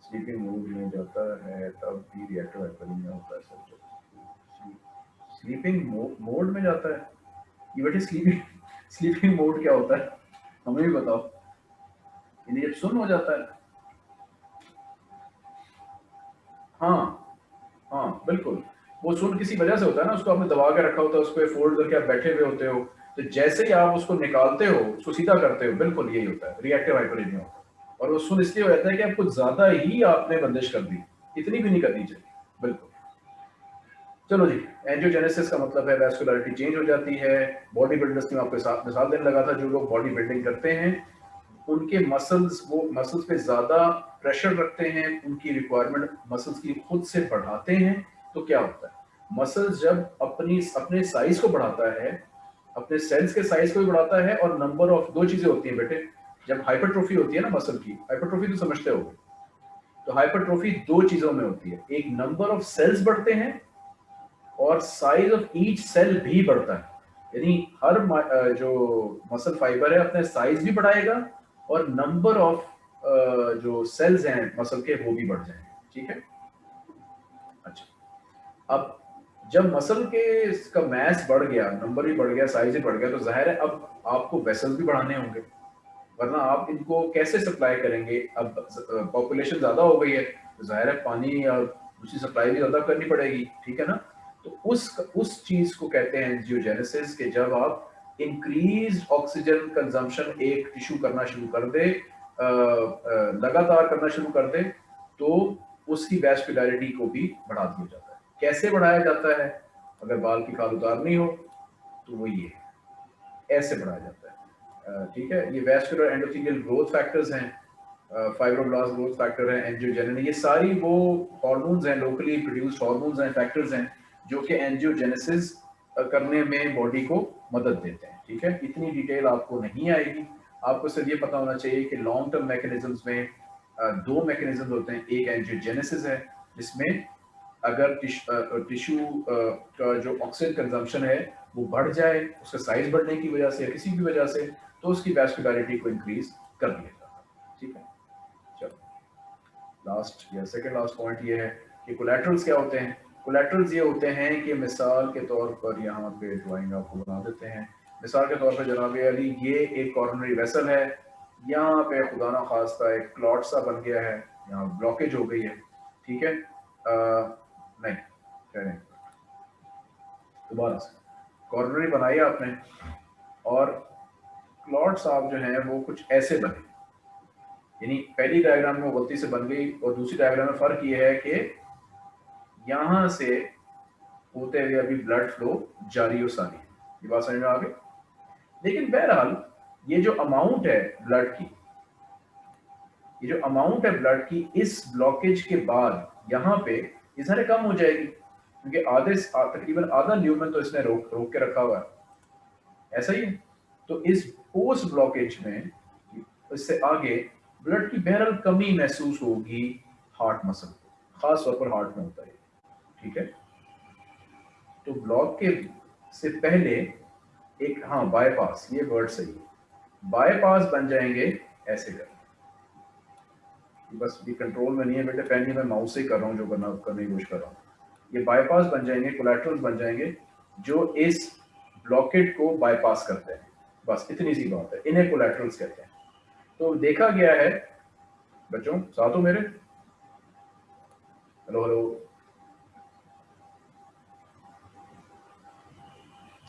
स्लीपिंग मूड में जाता है तब भी रिएक्टिव हाइपरमीनिया होता है सर जब। स्लीपिंग मोड में जाता है। ये बेटे स्लीपिंग स्लीपिंग मोड क्या होता है? हमें भी बताओ। जब सुन हो जाता है। हाँ हाँ बिल्कुल। वो सुन किसी वजह से होता है ना, उसको आपने दबा के रखा होता है, उसको फोल्ड करके आप बैठे हुए होते हो। तो जैसे ही आप उसको निकालते हो, उसको सीधा करते हो, बिल्कुल यही होता है रिएक्टिव हाइपरमीनिया होता है। और वो सुन इसलिए हो जाता है कि आपको ज़्यादा ही आपने बंदिश कर दी। इतनी भी नहीं करनी चाहिए चलो जी एंजियोजेनेसिस का मतलब है वैस्कुलरिटी चेंज हो जाती है। बॉडी बिल्डर्स की मैं आपके साथ मिसाल देने लगा था, जो लोग बॉडी बिल्डिंग करते हैं, उनके मसल्स वो मसल्स पे ज़्यादा प्रेशर रखते हैं, उनकी रिक्वायरमेंट मसल्स की खुद से बढ़ाते हैं तो क्या होता है? मसल्स जब अपनी, अपने साइज़ को बढ़ाता है, अपने सेल्स के साइज़ को भी बढ़ाता है और नंबर ऑफ़ दो चीज़ें होती हैं बेटे। जब हाइपरट्रोफी होती है ना मसल की हाइपरट्रोफी तो समझते हो तो हाइपरट्रोफी दो चीज़ों में होती है। एक नंबर ऑफ़ सेल्स बढ़ते हैं और साइज़ ऑफ़ ईच सेल भी बढ़ता है। यानी हर जो मसल फाइबर है, अपने साइज़ भी बढ़ाएगा और नंबर ऑफ़ जो सेल्स हैं मसल के, वो भी बढ़ जाएँगे। ठीक है? अच्छा। अब जब मसल के इसका मैस बढ़ गया नंबर भी बढ़ गया साइज़ भी बढ़ गया तो ज़ाहिर है अब आपको वेसल भी बढ़ाने होंगे। वरना आप इनको कैसे सप्लाई करेंगे? अब पॉपुलेशन ज़्यादा हो गई है तो ज़ाहिर है पानी और दूसरी सप्लाई भी ज़्यादा करनी पड़ेगी। ठीक है ना? तो उस उस चीज़ को कहते हैं एंजियोजेनेसिस के जब आप इंक्रीज ऑक्सीजन कंजम्पशन एक टिश्यू करना शुरू कर दे लगातार करना शुरू कर दे तो उसकी वैस्कुलरिटी को भी बढ़ा दिया जाता है। कैसे बढ़ाया जाता है? अगर बाल की खाल उतारनी हो तो वो ये ऐसे बढ़ाया जाता है। ठीक है? ये वेस्कुलर एंडोथीलियल ग्रोथ फैक्टर्स हैं फाइब्रोब्लास्ट ग्रोथ फैक्टर है एंजियोजेनिन ये सारी वो हार्मोन्स हैं लोकली प्रोड्यूस्ड हार्मोन्स हैं फैक्टर्स हैं जो कि एंजियोजेनेसिस करने में बॉडी को मदद देते हैं, ठीक है? इतनी डिटेल आपको नहीं आएगी। आपको सिर्फ़ ये पता होना चाहिए कि लॉन्ग टर्म मैकेनिज्म्स में दो मैकेनिज्म होते हैं, एक एंजियोजेनेसिस है, जिसमें अगर टिश्यू का जो ऑक्सीजन कंजम्पशन है, वो बढ़ जाए, उसका साइज़ बढ़ने की वजह से या किसी भी वजह से तो उसकी वैस्कुलरिटी को इंक्रीज कर दिया जाता है, ठीक है? चलो। लास्ट या सेकंड लास्ट पॉइंट ये है कि कोलेट्रल्स क्या होते हैं? कोलेट्रल्स ये होते हैं कि मिसाल के तौर पर यहाँ पे ड्राइंग आपको बना देते हैं। मिसाल के तौर पर जनाब अली ये एक कॉर्नरी वेसल है। यहाँ पे खुदा ना खास्ता एक क्लॉट सा बन गया है। यहाँ ब्लॉकेज हो गई है। ठीक है? आ, नहीं कह दोबारा से। कॉर्नरी बनाई आपने और क्लॉट्स आप जो हैं वो कुछ ऐसे बने। यानी पहली डायग्राम में गलती से बन गई और दूसरी डायग्राम में फ़र्क ये है कि यहाँ से होते हुए अभी ब्लड फ्लो जारी और सारी ये बात समझ में आ गई? लेकिन बहरहाल, ये जो अमाउंट है ब्लड की, ये जो अमाउंट है ब्लड की, इस ब्लॉकेज के बाद यहाँ पे सारे कम हो जाएगी। क्योंकि आधे तकरीबन आधा ल्यूमन तो इसने रोक रोक के रखा हुआ है। ऐसा ही है। तो इस पोस्ट ब्लॉकेज में इससे आगे ब्लड की बहरहाल कमी महसूस होगी हार्ट मसल खास तौर पर हार्ट में होता है। ठीक है? तो ब्लॉक के से पहले एक हाँ बायपास ये वर्ड सही है। बायपास बन जाएँगे ऐसे कर बस ये कंट्रोल में नहीं है बेटे फ़ैन मैं माउस से कर रहा हूँ जो करना, करने की कोशिश कर रहा हूँ। ये बायपास बन जाएँगे कोलेट्रल्स बन जाएँगे, जो इस ब्लॉकेट को बायपास करते हैं। बस, इतनी सी बात है। इन्हें कोलेट्रल्स कहते हैं। तो देखा गया है, बच्चों, साथ हो मेरे? हेलो हेलो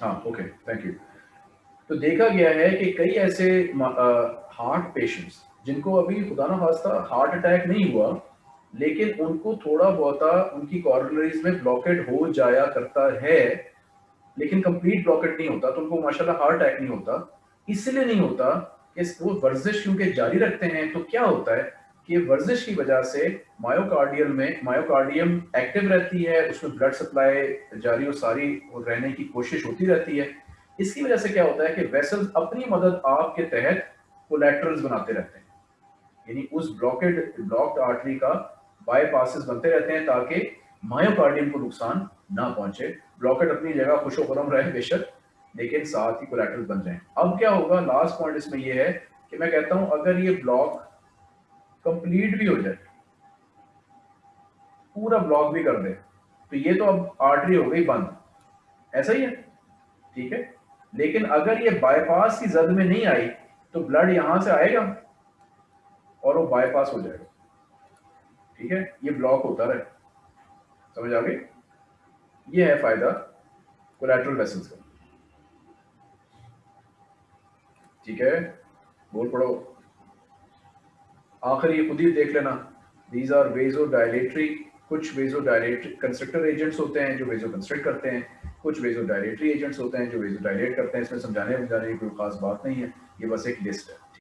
हाँ ओके थैंक यू तो देखा गया है कि कई ऐसे हार्ट पेशेंट्स जिनको अभी खुदा ना खास्ता हार्ट अटैक नहीं हुआ, लेकिन उनको थोड़ा बहुत उनकी कॉर्नरीज में ब्लॉकेट हो जाया करता है, लेकिन कंप्लीट ब्लॉकेट नहीं होता तो उनको माशाल्लाह हार्ट अटैक नहीं होता, इसलिए नहीं होता कि वो वर्जिश क्योंकि जारी रखते हैं तो क्या होता है? कि वर्जिश की वजह से मायोकार्डियल में मायोकार्डियम एक्टिव रहती है, उसमें ब्लड सप्लाई जारी और सारी रहने की कोशिश होती रहती है। इसकी वजह से क्या होता है कि वेसल्स अपनी मदद आपके तहत कोलेट्रल्स बनाते रहते हैं। यानी उस ब्लॉकेड ब्लॉक्ड आर्टरी का बाईपासेस बनते रहते हैं ताकि मायोकार्डियम को नुकसान ना पहुँचे। ब्लॉकेट अपनी जगह खुशो खुरम रहे बेशक, लेकिन साथ ही कोलेट्रल बन जाए। अब क्या होगा? लास्ट पॉइंट इसमें यह है कि मैं कहता हूँ, अगर ये ब्लॉक कंप्लीट भी हो जाए। पूरा ब्लॉक भी कर दे। तो ये तो अब आर्टरी हो गई बंद। ऐसा ही है। ठीक है? लेकिन अगर ये बाईपास की जद में नहीं आई तो ब्लड यहाँ से आएगा और वो बाईपास हो जाएगा। ठीक है? ये ब्लॉक होता रहे। समझ आ गई? ये है फ़ायदा कोलेट्रल वेसल्स का। ठीक है? बोल पढ़ो आखिर ये खुद ही देख लेना। दीज आर वेजो डायलेटरी कुछ वेजो डायलेटरी कंस्ट्रक्टर एजेंट्स होते हैं जो वेजो कंस्ट्रक्ट करते हैं। कुछ वेजो डायलेटरी एजेंट्स होते हैं जो वेजो डायलेट करते हैं। इसमें समझाने समझाने की कोई खास बात नहीं है। ये बस एक लिस्ट है।